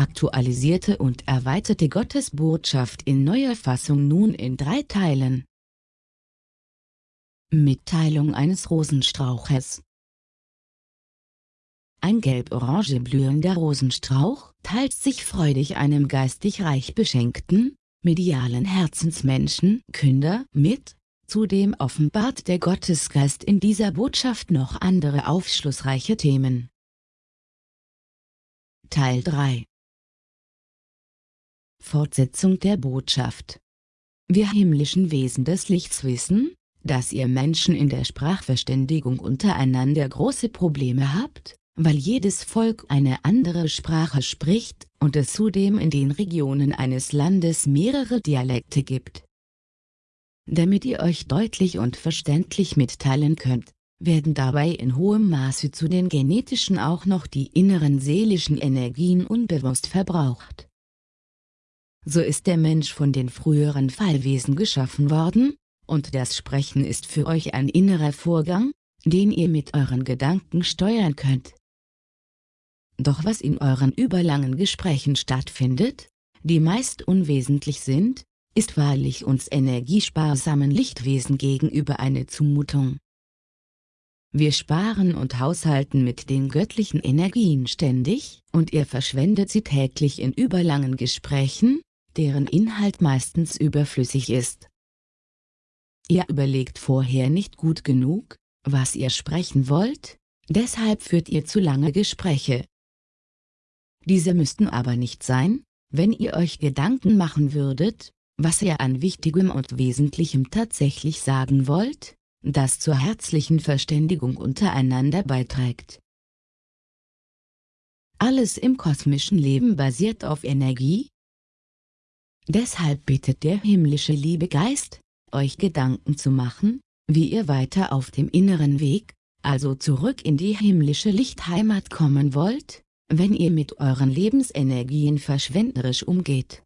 aktualisierte und erweiterte Gottesbotschaft in neuer Fassung nun in drei Teilen. Mitteilung eines Rosenstrauches Ein gelb-orange blühender Rosenstrauch teilt sich freudig einem geistig reich beschenkten, medialen Herzensmenschen Künder mit, zudem offenbart der Gottesgeist in dieser Botschaft noch andere aufschlussreiche Themen. Teil 3 Fortsetzung der Botschaft Wir himmlischen Wesen des Lichts wissen, dass ihr Menschen in der Sprachverständigung untereinander große Probleme habt, weil jedes Volk eine andere Sprache spricht und es zudem in den Regionen eines Landes mehrere Dialekte gibt. Damit ihr euch deutlich und verständlich mitteilen könnt, werden dabei in hohem Maße zu den genetischen auch noch die inneren seelischen Energien unbewusst verbraucht. So ist der Mensch von den früheren Fallwesen geschaffen worden, und das Sprechen ist für euch ein innerer Vorgang, den ihr mit euren Gedanken steuern könnt. Doch was in euren überlangen Gesprächen stattfindet, die meist unwesentlich sind, ist wahrlich uns energiesparsamen Lichtwesen gegenüber eine Zumutung. Wir sparen und haushalten mit den göttlichen Energien ständig, und ihr verschwendet sie täglich in überlangen Gesprächen, deren Inhalt meistens überflüssig ist. Ihr überlegt vorher nicht gut genug, was ihr sprechen wollt, deshalb führt ihr zu lange Gespräche. Diese müssten aber nicht sein, wenn ihr euch Gedanken machen würdet, was ihr an Wichtigem und Wesentlichem tatsächlich sagen wollt, das zur herzlichen Verständigung untereinander beiträgt. Alles im kosmischen Leben basiert auf Energie. Deshalb bittet der himmlische Liebegeist, euch Gedanken zu machen, wie ihr weiter auf dem inneren Weg, also zurück in die himmlische Lichtheimat kommen wollt, wenn ihr mit euren Lebensenergien verschwenderisch umgeht.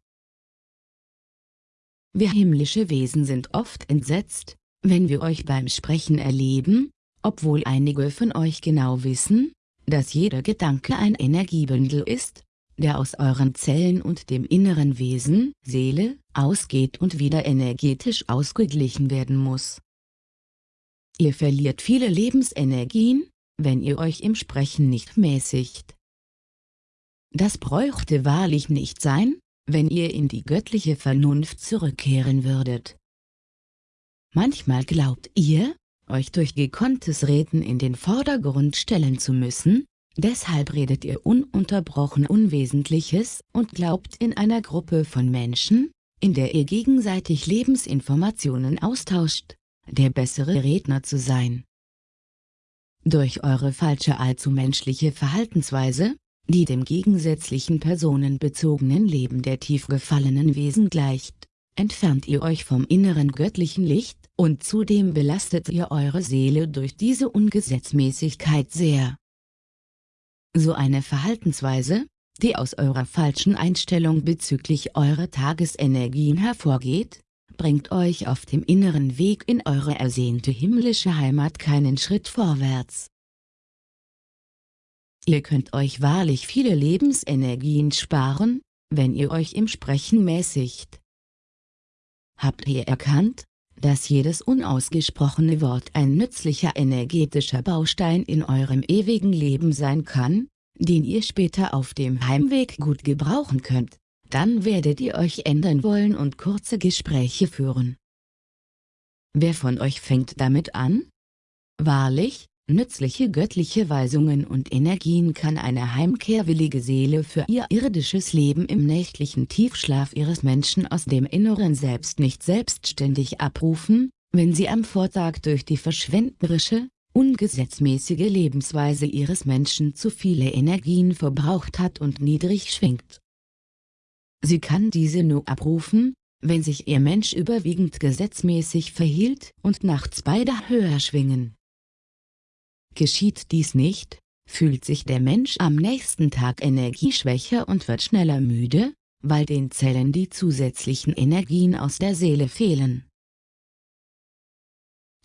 Wir himmlische Wesen sind oft entsetzt, wenn wir euch beim Sprechen erleben, obwohl einige von euch genau wissen, dass jeder Gedanke ein Energiebündel ist, der aus euren Zellen und dem inneren Wesen, Seele, ausgeht und wieder energetisch ausgeglichen werden muss. Ihr verliert viele Lebensenergien, wenn ihr euch im Sprechen nicht mäßigt. Das bräuchte wahrlich nicht sein, wenn ihr in die göttliche Vernunft zurückkehren würdet. Manchmal glaubt ihr, euch durch gekonntes Reden in den Vordergrund stellen zu müssen, Deshalb redet ihr ununterbrochen Unwesentliches und glaubt in einer Gruppe von Menschen, in der ihr gegenseitig Lebensinformationen austauscht, der bessere Redner zu sein. Durch eure falsche allzu menschliche Verhaltensweise, die dem gegensätzlichen personenbezogenen Leben der tief gefallenen Wesen gleicht, entfernt ihr euch vom inneren göttlichen Licht, und zudem belastet ihr eure Seele durch diese Ungesetzmäßigkeit sehr. So eine Verhaltensweise, die aus eurer falschen Einstellung bezüglich eurer Tagesenergien hervorgeht, bringt euch auf dem inneren Weg in eure ersehnte himmlische Heimat keinen Schritt vorwärts. Ihr könnt euch wahrlich viele Lebensenergien sparen, wenn ihr euch im Sprechen mäßigt. Habt ihr erkannt, dass jedes unausgesprochene Wort ein nützlicher energetischer Baustein in eurem ewigen Leben sein kann, den ihr später auf dem Heimweg gut gebrauchen könnt, dann werdet ihr euch ändern wollen und kurze Gespräche führen. Wer von euch fängt damit an? Wahrlich, nützliche göttliche Weisungen und Energien kann eine heimkehrwillige Seele für ihr irdisches Leben im nächtlichen Tiefschlaf ihres Menschen aus dem inneren Selbst nicht selbstständig abrufen, wenn sie am Vortag durch die verschwenderische, ungesetzmäßige Lebensweise ihres Menschen zu viele Energien verbraucht hat und niedrig schwingt. Sie kann diese nur abrufen, wenn sich ihr Mensch überwiegend gesetzmäßig verhielt und nachts beide höher schwingen. Geschieht dies nicht, fühlt sich der Mensch am nächsten Tag energieschwächer und wird schneller müde, weil den Zellen die zusätzlichen Energien aus der Seele fehlen.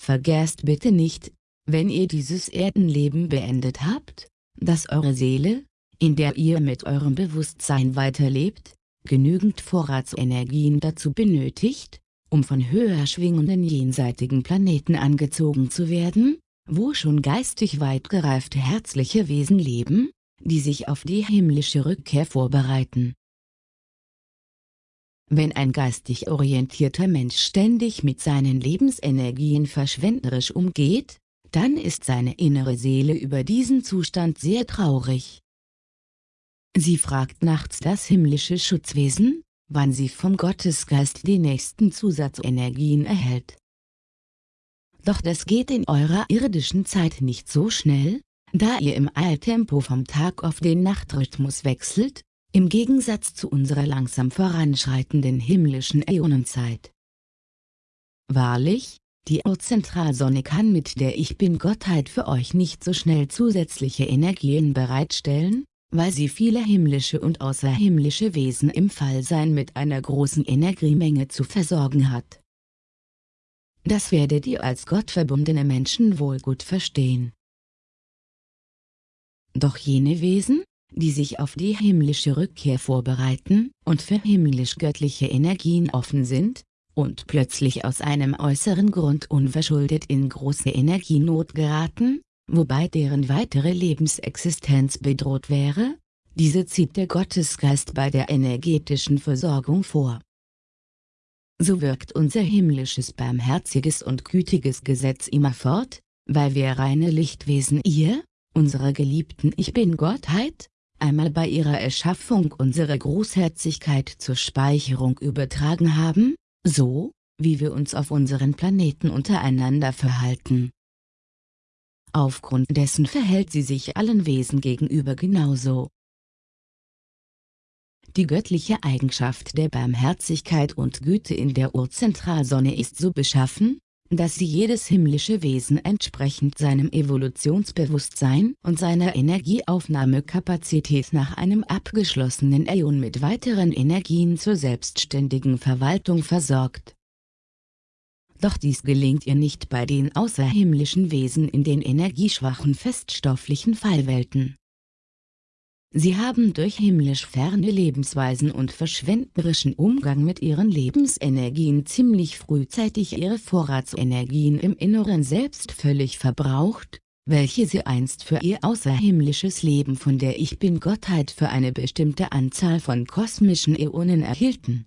Vergesst bitte nicht, wenn ihr dieses Erdenleben beendet habt, dass eure Seele, in der ihr mit eurem Bewusstsein weiterlebt, genügend Vorratsenergien dazu benötigt, um von höher schwingenden jenseitigen Planeten angezogen zu werden, wo schon geistig weit gereifte herzliche Wesen leben, die sich auf die himmlische Rückkehr vorbereiten. Wenn ein geistig orientierter Mensch ständig mit seinen Lebensenergien verschwenderisch umgeht, dann ist seine innere Seele über diesen Zustand sehr traurig. Sie fragt nachts das himmlische Schutzwesen, wann sie vom Gottesgeist die nächsten Zusatzenergien erhält. Doch das geht in eurer irdischen Zeit nicht so schnell, da ihr im Eiltempo vom Tag auf den Nachtrhythmus wechselt, im Gegensatz zu unserer langsam voranschreitenden himmlischen Äonenzeit. Wahrlich, die Urzentralsonne kann mit der Ich Bin-Gottheit für euch nicht so schnell zusätzliche Energien bereitstellen, weil sie viele himmlische und außerhimmlische Wesen im Fallsein mit einer großen Energiemenge zu versorgen hat. Das werdet ihr als gottverbundene Menschen wohl gut verstehen. Doch jene Wesen, die sich auf die himmlische Rückkehr vorbereiten und für himmlisch-göttliche Energien offen sind, und plötzlich aus einem äußeren Grund unverschuldet in große Energienot geraten, wobei deren weitere Lebensexistenz bedroht wäre, diese zieht der Gottesgeist bei der energetischen Versorgung vor. So wirkt unser himmlisches barmherziges und gütiges Gesetz immerfort, weil wir reine Lichtwesen ihr, unsere geliebten Ich Bin-Gottheit, einmal bei ihrer Erschaffung unsere Großherzigkeit zur Speicherung übertragen haben, so, wie wir uns auf unseren Planeten untereinander verhalten. Aufgrund dessen verhält sie sich allen Wesen gegenüber genauso. Die göttliche Eigenschaft der Barmherzigkeit und Güte in der Urzentralsonne ist so beschaffen, dass sie jedes himmlische Wesen entsprechend seinem Evolutionsbewusstsein und seiner Energieaufnahmekapazität nach einem abgeschlossenen Äon mit weiteren Energien zur selbstständigen Verwaltung versorgt doch dies gelingt ihr nicht bei den außerhimmlischen Wesen in den energieschwachen feststofflichen Fallwelten. Sie haben durch himmlisch ferne Lebensweisen und verschwenderischen Umgang mit ihren Lebensenergien ziemlich frühzeitig ihre Vorratsenergien im Inneren selbst völlig verbraucht, welche sie einst für ihr außerhimmlisches Leben von der Ich Bin-Gottheit für eine bestimmte Anzahl von kosmischen Äonen erhielten.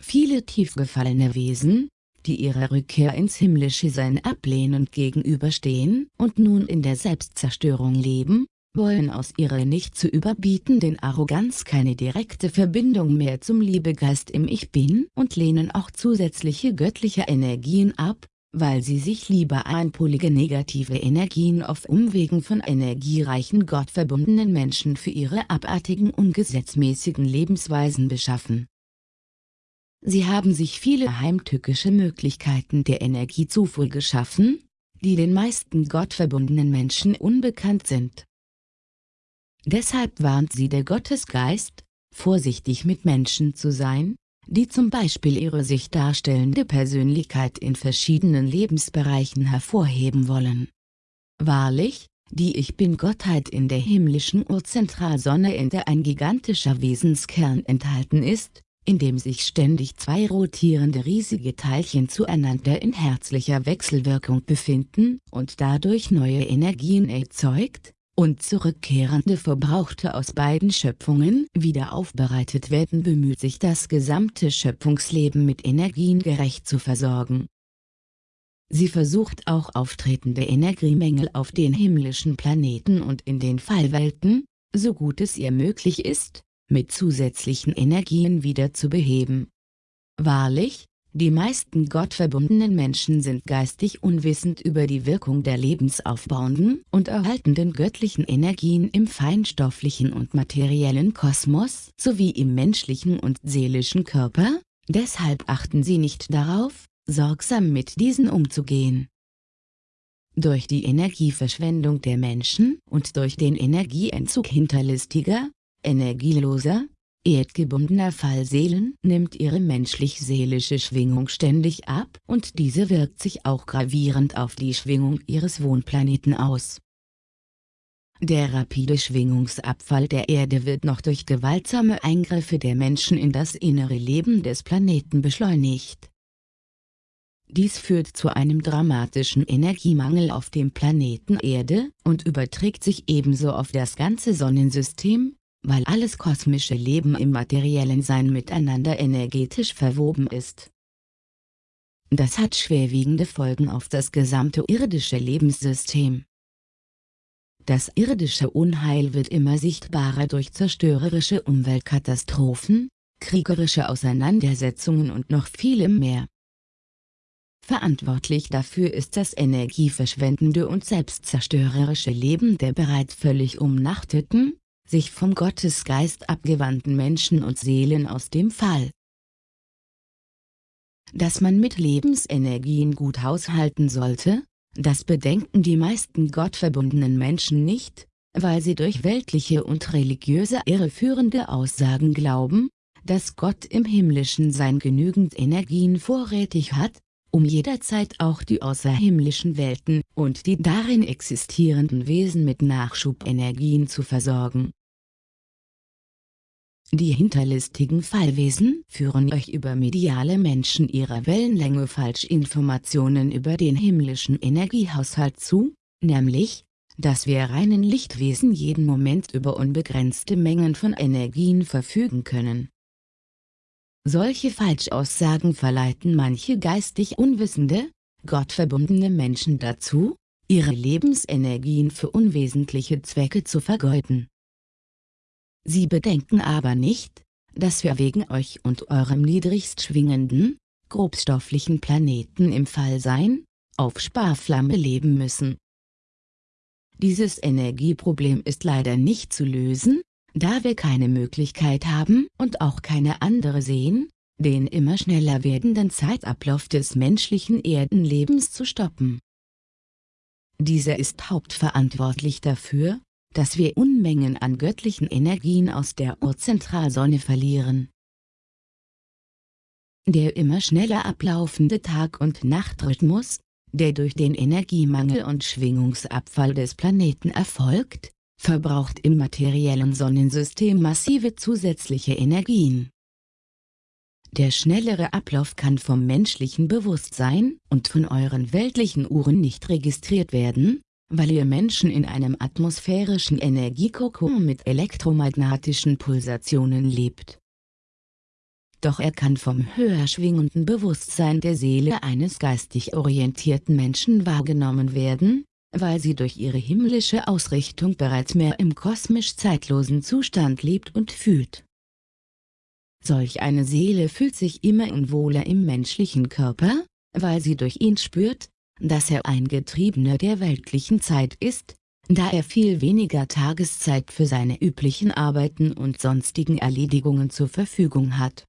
Viele tiefgefallene Wesen, die ihrer Rückkehr ins himmlische Sein ablehnend gegenüberstehen und nun in der Selbstzerstörung leben, wollen aus ihrer nicht zu überbietenden Arroganz keine direkte Verbindung mehr zum Liebegeist im Ich Bin und lehnen auch zusätzliche göttliche Energien ab, weil sie sich lieber einpolige negative Energien auf Umwegen von energiereichen gottverbundenen Menschen für ihre abartigen ungesetzmäßigen Lebensweisen beschaffen. Sie haben sich viele heimtückische Möglichkeiten der Energiezufuhr geschaffen, die den meisten gottverbundenen Menschen unbekannt sind. Deshalb warnt sie der Gottesgeist, vorsichtig mit Menschen zu sein, die zum Beispiel ihre sich darstellende Persönlichkeit in verschiedenen Lebensbereichen hervorheben wollen. Wahrlich, die Ich Bin-Gottheit in der himmlischen Urzentralsonne in der ein gigantischer Wesenskern enthalten ist, in dem sich ständig zwei rotierende riesige Teilchen zueinander in herzlicher Wechselwirkung befinden und dadurch neue Energien erzeugt, und zurückkehrende Verbrauchte aus beiden Schöpfungen wieder aufbereitet werden bemüht sich das gesamte Schöpfungsleben mit Energien gerecht zu versorgen. Sie versucht auch auftretende Energiemängel auf den himmlischen Planeten und in den Fallwelten, so gut es ihr möglich ist, mit zusätzlichen Energien wieder zu beheben. Wahrlich, die meisten gottverbundenen Menschen sind geistig unwissend über die Wirkung der lebensaufbauenden und erhaltenden göttlichen Energien im feinstofflichen und materiellen Kosmos sowie im menschlichen und seelischen Körper, deshalb achten sie nicht darauf, sorgsam mit diesen umzugehen. Durch die Energieverschwendung der Menschen und durch den Energieentzug hinterlistiger, energieloser, erdgebundener Fallseelen nimmt ihre menschlich-seelische Schwingung ständig ab und diese wirkt sich auch gravierend auf die Schwingung ihres Wohnplaneten aus. Der rapide Schwingungsabfall der Erde wird noch durch gewaltsame Eingriffe der Menschen in das innere Leben des Planeten beschleunigt. Dies führt zu einem dramatischen Energiemangel auf dem Planeten Erde und überträgt sich ebenso auf das ganze Sonnensystem, weil alles kosmische Leben im materiellen Sein miteinander energetisch verwoben ist. Das hat schwerwiegende Folgen auf das gesamte irdische Lebenssystem. Das irdische Unheil wird immer sichtbarer durch zerstörerische Umweltkatastrophen, kriegerische Auseinandersetzungen und noch vielem mehr. Verantwortlich dafür ist das energieverschwendende und selbstzerstörerische Leben der bereits völlig umnachteten, sich vom Gottesgeist abgewandten Menschen und Seelen aus dem Fall. Dass man mit Lebensenergien gut haushalten sollte, das bedenken die meisten gottverbundenen Menschen nicht, weil sie durch weltliche und religiöse irreführende Aussagen glauben, dass Gott im himmlischen Sein genügend Energien vorrätig hat, um jederzeit auch die außerhimmlischen Welten und die darin existierenden Wesen mit Nachschubenergien zu versorgen. Die hinterlistigen Fallwesen führen euch über mediale Menschen ihrer Wellenlänge Falschinformationen über den himmlischen Energiehaushalt zu, nämlich, dass wir reinen Lichtwesen jeden Moment über unbegrenzte Mengen von Energien verfügen können. Solche Falschaussagen verleiten manche geistig unwissende, gottverbundene Menschen dazu, ihre Lebensenergien für unwesentliche Zwecke zu vergeuden. Sie bedenken aber nicht, dass wir wegen euch und eurem niedrigst schwingenden, grobstofflichen Planeten im Fallsein, auf Sparflamme leben müssen. Dieses Energieproblem ist leider nicht zu lösen, da wir keine Möglichkeit haben und auch keine andere sehen, den immer schneller werdenden Zeitablauf des menschlichen Erdenlebens zu stoppen. Dieser ist hauptverantwortlich dafür, dass wir Unmengen an göttlichen Energien aus der Urzentralsonne verlieren. Der immer schneller ablaufende Tag- und Nachtrhythmus, der durch den Energiemangel und Schwingungsabfall des Planeten erfolgt, verbraucht im materiellen Sonnensystem massive zusätzliche Energien. Der schnellere Ablauf kann vom menschlichen Bewusstsein und von euren weltlichen Uhren nicht registriert werden, weil ihr Menschen in einem atmosphärischen Energiekokon mit elektromagnetischen Pulsationen lebt. Doch er kann vom höher schwingenden Bewusstsein der Seele eines geistig orientierten Menschen wahrgenommen werden, weil sie durch ihre himmlische Ausrichtung bereits mehr im kosmisch zeitlosen Zustand lebt und fühlt. Solch eine Seele fühlt sich immer unwohler im menschlichen Körper, weil sie durch ihn spürt, dass er ein Getriebener der weltlichen Zeit ist, da er viel weniger Tageszeit für seine üblichen Arbeiten und sonstigen Erledigungen zur Verfügung hat.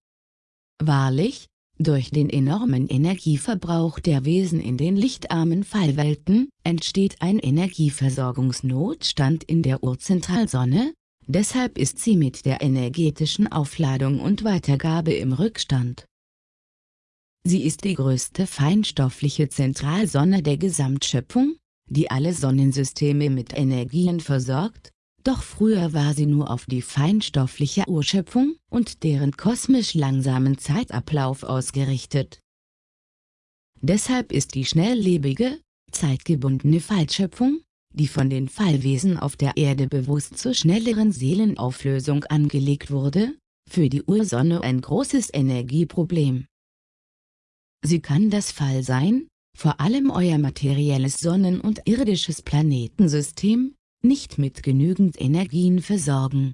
Wahrlich, durch den enormen Energieverbrauch der Wesen in den lichtarmen Fallwelten, entsteht ein Energieversorgungsnotstand in der Urzentralsonne, deshalb ist sie mit der energetischen Aufladung und Weitergabe im Rückstand. Sie ist die größte feinstoffliche Zentralsonne der Gesamtschöpfung, die alle Sonnensysteme mit Energien versorgt, doch früher war sie nur auf die feinstoffliche Urschöpfung und deren kosmisch langsamen Zeitablauf ausgerichtet. Deshalb ist die schnelllebige, zeitgebundene Fallschöpfung, die von den Fallwesen auf der Erde bewusst zur schnelleren Seelenauflösung angelegt wurde, für die Ursonne ein großes Energieproblem. Sie kann das Fall sein, vor allem euer materielles Sonnen- und irdisches Planetensystem, nicht mit genügend Energien versorgen.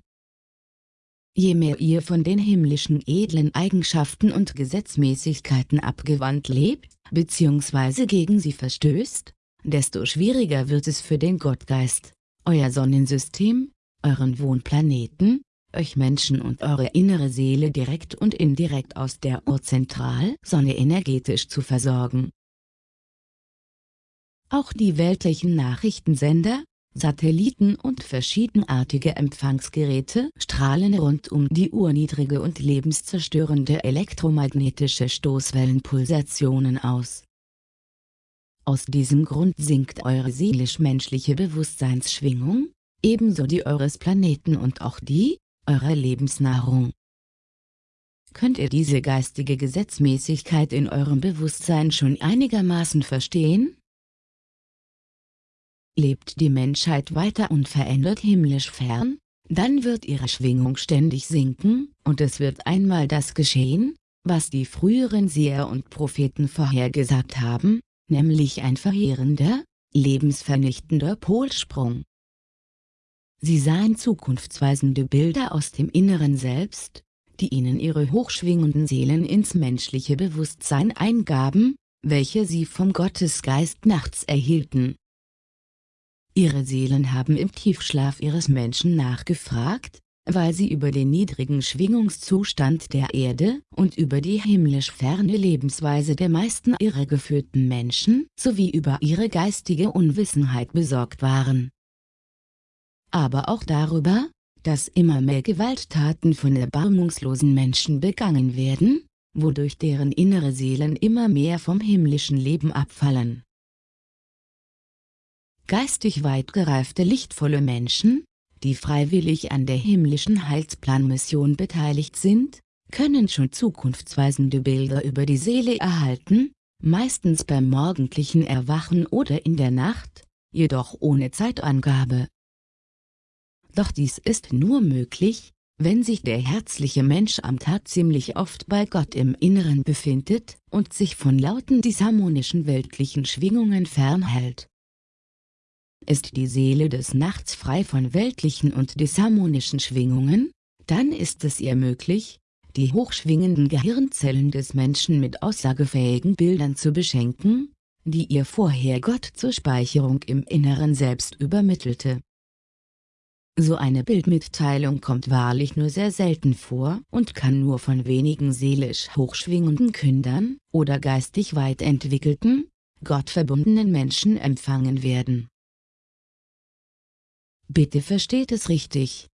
Je mehr ihr von den himmlischen edlen Eigenschaften und Gesetzmäßigkeiten abgewandt lebt, bzw. gegen sie verstößt, desto schwieriger wird es für den Gottgeist, euer Sonnensystem, euren Wohnplaneten, euch Menschen und eure innere Seele direkt und indirekt aus der Urzentralsonne energetisch zu versorgen. Auch die weltlichen Nachrichtensender, Satelliten und verschiedenartige Empfangsgeräte strahlen rund um die Uhr niedrige und lebenszerstörende elektromagnetische Stoßwellenpulsationen aus. Aus diesem Grund sinkt eure seelisch-menschliche Bewusstseinsschwingung, ebenso die eures Planeten und auch die, eurer Lebensnahrung. Könnt ihr diese geistige Gesetzmäßigkeit in eurem Bewusstsein schon einigermaßen verstehen? Lebt die Menschheit weiter unverändert himmlisch fern, dann wird ihre Schwingung ständig sinken, und es wird einmal das geschehen, was die früheren Seher und Propheten vorhergesagt haben, nämlich ein verheerender, lebensvernichtender Polsprung. Sie sahen zukunftsweisende Bilder aus dem Inneren Selbst, die ihnen ihre hochschwingenden Seelen ins menschliche Bewusstsein eingaben, welche sie vom Gottesgeist nachts erhielten. Ihre Seelen haben im Tiefschlaf ihres Menschen nachgefragt, weil sie über den niedrigen Schwingungszustand der Erde und über die himmlisch ferne Lebensweise der meisten irregeführten Menschen sowie über ihre geistige Unwissenheit besorgt waren. Aber auch darüber, dass immer mehr Gewalttaten von erbarmungslosen Menschen begangen werden, wodurch deren innere Seelen immer mehr vom himmlischen Leben abfallen. Geistig weit gereifte lichtvolle Menschen, die freiwillig an der himmlischen Heilsplanmission beteiligt sind, können schon zukunftsweisende Bilder über die Seele erhalten, meistens beim morgendlichen Erwachen oder in der Nacht, jedoch ohne Zeitangabe. Doch dies ist nur möglich, wenn sich der herzliche Mensch am Tag ziemlich oft bei Gott im Inneren befindet und sich von lauten disharmonischen weltlichen Schwingungen fernhält. Ist die Seele des Nachts frei von weltlichen und disharmonischen Schwingungen, dann ist es ihr möglich, die hochschwingenden Gehirnzellen des Menschen mit aussagefähigen Bildern zu beschenken, die ihr vorher Gott zur Speicherung im Inneren selbst übermittelte. So eine Bildmitteilung kommt wahrlich nur sehr selten vor und kann nur von wenigen seelisch hochschwingenden Kündern oder geistig weit entwickelten, gottverbundenen Menschen empfangen werden. Bitte versteht es richtig.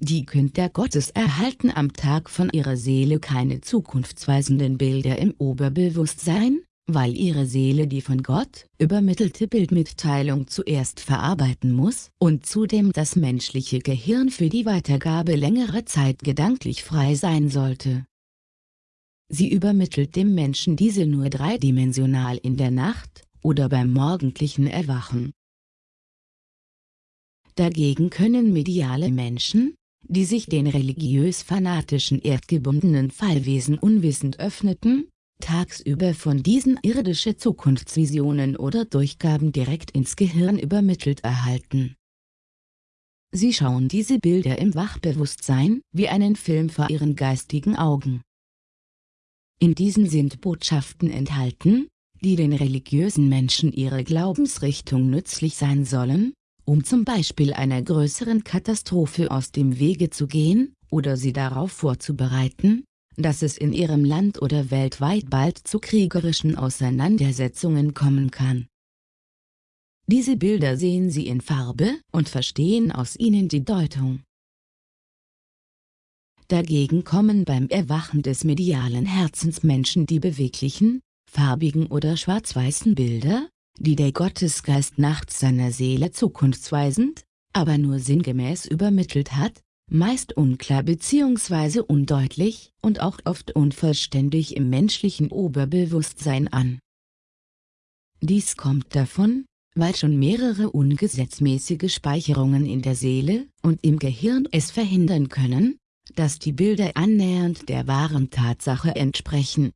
Die Künder Gottes erhalten am Tag von ihrer Seele keine zukunftsweisenden Bilder im Oberbewusstsein, weil ihre Seele die von Gott übermittelte Bildmitteilung zuerst verarbeiten muss und zudem das menschliche Gehirn für die Weitergabe längere Zeit gedanklich frei sein sollte. Sie übermittelt dem Menschen diese nur dreidimensional in der Nacht oder beim morgendlichen Erwachen. Dagegen können mediale Menschen, die sich den religiös-fanatischen erdgebundenen Fallwesen unwissend öffneten, tagsüber von diesen irdische Zukunftsvisionen oder Durchgaben direkt ins Gehirn übermittelt erhalten. Sie schauen diese Bilder im Wachbewusstsein wie einen Film vor ihren geistigen Augen. In diesen sind Botschaften enthalten, die den religiösen Menschen ihre Glaubensrichtung nützlich sein sollen, um zum Beispiel einer größeren Katastrophe aus dem Wege zu gehen, oder sie darauf vorzubereiten, dass es in ihrem Land oder weltweit bald zu kriegerischen Auseinandersetzungen kommen kann. Diese Bilder sehen Sie in Farbe und verstehen aus ihnen die Deutung. Dagegen kommen beim Erwachen des medialen Herzens Menschen die beweglichen, farbigen oder schwarz-weißen Bilder, die der Gottesgeist nachts seiner Seele zukunftsweisend, aber nur sinngemäß übermittelt hat, meist unklar bzw. undeutlich und auch oft unvollständig im menschlichen Oberbewusstsein an. Dies kommt davon, weil schon mehrere ungesetzmäßige Speicherungen in der Seele und im Gehirn es verhindern können, dass die Bilder annähernd der wahren Tatsache entsprechen.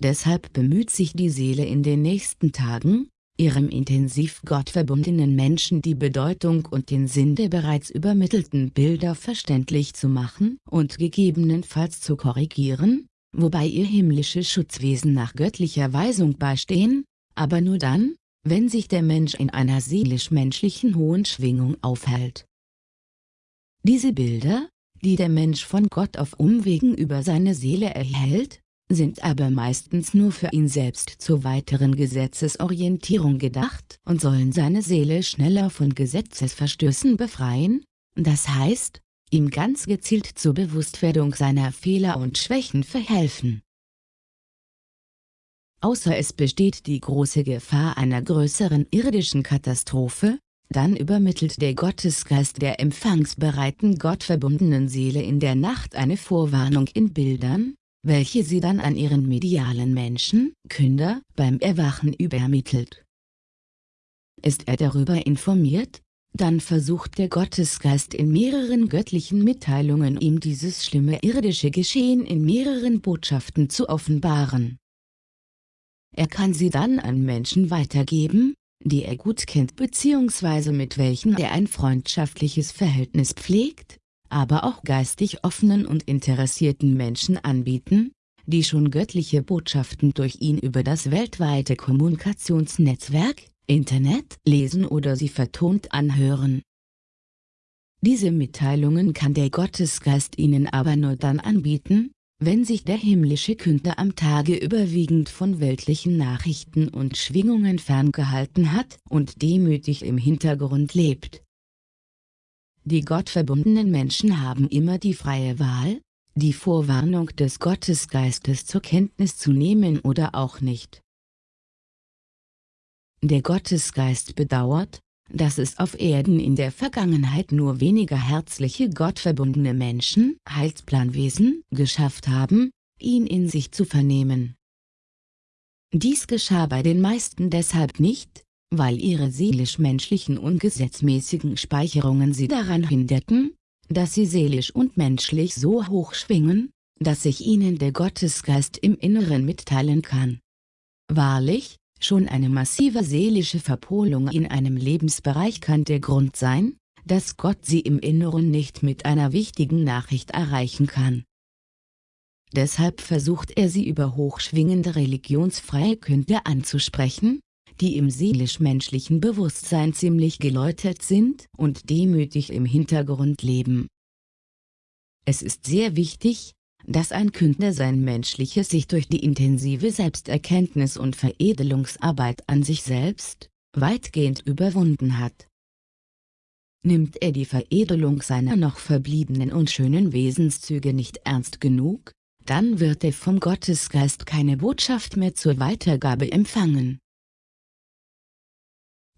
Deshalb bemüht sich die Seele in den nächsten Tagen, ihrem intensiv gottverbundenen Menschen die Bedeutung und den Sinn der bereits übermittelten Bilder verständlich zu machen und gegebenenfalls zu korrigieren, wobei ihr himmlische Schutzwesen nach göttlicher Weisung beistehen, aber nur dann, wenn sich der Mensch in einer seelisch-menschlichen hohen Schwingung aufhält. Diese Bilder, die der Mensch von Gott auf Umwegen über seine Seele erhält, sind aber meistens nur für ihn selbst zur weiteren Gesetzesorientierung gedacht und sollen seine Seele schneller von Gesetzesverstößen befreien, das heißt, ihm ganz gezielt zur Bewusstwerdung seiner Fehler und Schwächen verhelfen. Außer es besteht die große Gefahr einer größeren irdischen Katastrophe, dann übermittelt der Gottesgeist der empfangsbereiten gottverbundenen Seele in der Nacht eine Vorwarnung in Bildern, welche sie dann an ihren medialen Menschen, Künder, beim Erwachen übermittelt. Ist er darüber informiert, dann versucht der Gottesgeist in mehreren göttlichen Mitteilungen ihm dieses schlimme irdische Geschehen in mehreren Botschaften zu offenbaren. Er kann sie dann an Menschen weitergeben, die er gut kennt bzw. mit welchen er ein freundschaftliches Verhältnis pflegt, aber auch geistig offenen und interessierten Menschen anbieten, die schon göttliche Botschaften durch ihn über das weltweite Kommunikationsnetzwerk, Internet lesen oder sie vertont anhören. Diese Mitteilungen kann der Gottesgeist ihnen aber nur dann anbieten, wenn sich der himmlische Künder am Tage überwiegend von weltlichen Nachrichten und Schwingungen ferngehalten hat und demütig im Hintergrund lebt. Die gottverbundenen Menschen haben immer die freie Wahl, die Vorwarnung des Gottesgeistes zur Kenntnis zu nehmen oder auch nicht. Der Gottesgeist bedauert, dass es auf Erden in der Vergangenheit nur weniger herzliche gottverbundene Menschen, Heilsplanwesen, geschafft haben, ihn in sich zu vernehmen. Dies geschah bei den meisten deshalb nicht, weil ihre seelisch-menschlichen und gesetzmäßigen Speicherungen sie daran hinderten, dass sie seelisch und menschlich so hoch schwingen, dass sich ihnen der Gottesgeist im Inneren mitteilen kann. Wahrlich, Schon eine massive seelische Verpolung in einem Lebensbereich kann der Grund sein, dass Gott sie im Inneren nicht mit einer wichtigen Nachricht erreichen kann. Deshalb versucht er sie über hochschwingende religionsfreie Künder anzusprechen, die im seelisch-menschlichen Bewusstsein ziemlich geläutert sind und demütig im Hintergrund leben. Es ist sehr wichtig, dass ein Künder sein menschliches sich durch die intensive Selbsterkenntnis und Veredelungsarbeit an sich selbst, weitgehend überwunden hat. Nimmt er die Veredelung seiner noch verbliebenen und schönen Wesenszüge nicht ernst genug, dann wird er vom Gottesgeist keine Botschaft mehr zur Weitergabe empfangen.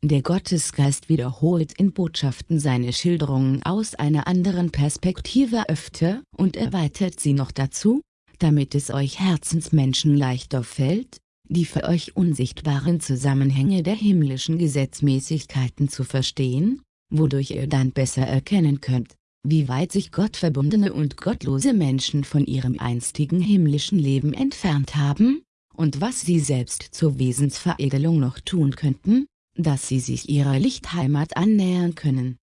Der Gottesgeist wiederholt in Botschaften seine Schilderungen aus einer anderen Perspektive öfter und erweitert sie noch dazu, damit es euch Herzensmenschen leichter fällt, die für euch unsichtbaren Zusammenhänge der himmlischen Gesetzmäßigkeiten zu verstehen, wodurch ihr dann besser erkennen könnt, wie weit sich gottverbundene und gottlose Menschen von ihrem einstigen himmlischen Leben entfernt haben, und was sie selbst zur Wesensveredelung noch tun könnten, dass sie sich ihrer Lichtheimat annähern können.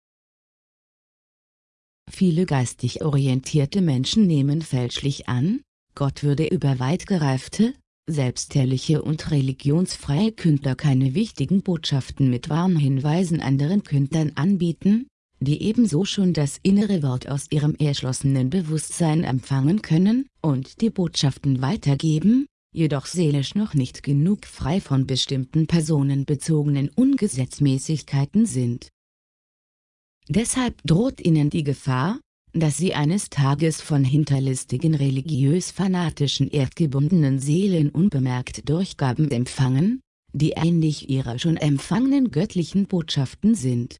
Viele geistig orientierte Menschen nehmen fälschlich an, Gott würde über weit gereifte, selbstherrliche und religionsfreie Künder keine wichtigen Botschaften mit Warnhinweisen anderen Kündern anbieten, die ebenso schon das innere Wort aus ihrem erschlossenen Bewusstsein empfangen können und die Botschaften weitergeben, jedoch seelisch noch nicht genug frei von bestimmten personenbezogenen Ungesetzmäßigkeiten sind. Deshalb droht ihnen die Gefahr, dass sie eines Tages von hinterlistigen religiös-fanatischen erdgebundenen Seelen unbemerkt Durchgaben empfangen, die ähnlich ihrer schon empfangenen göttlichen Botschaften sind.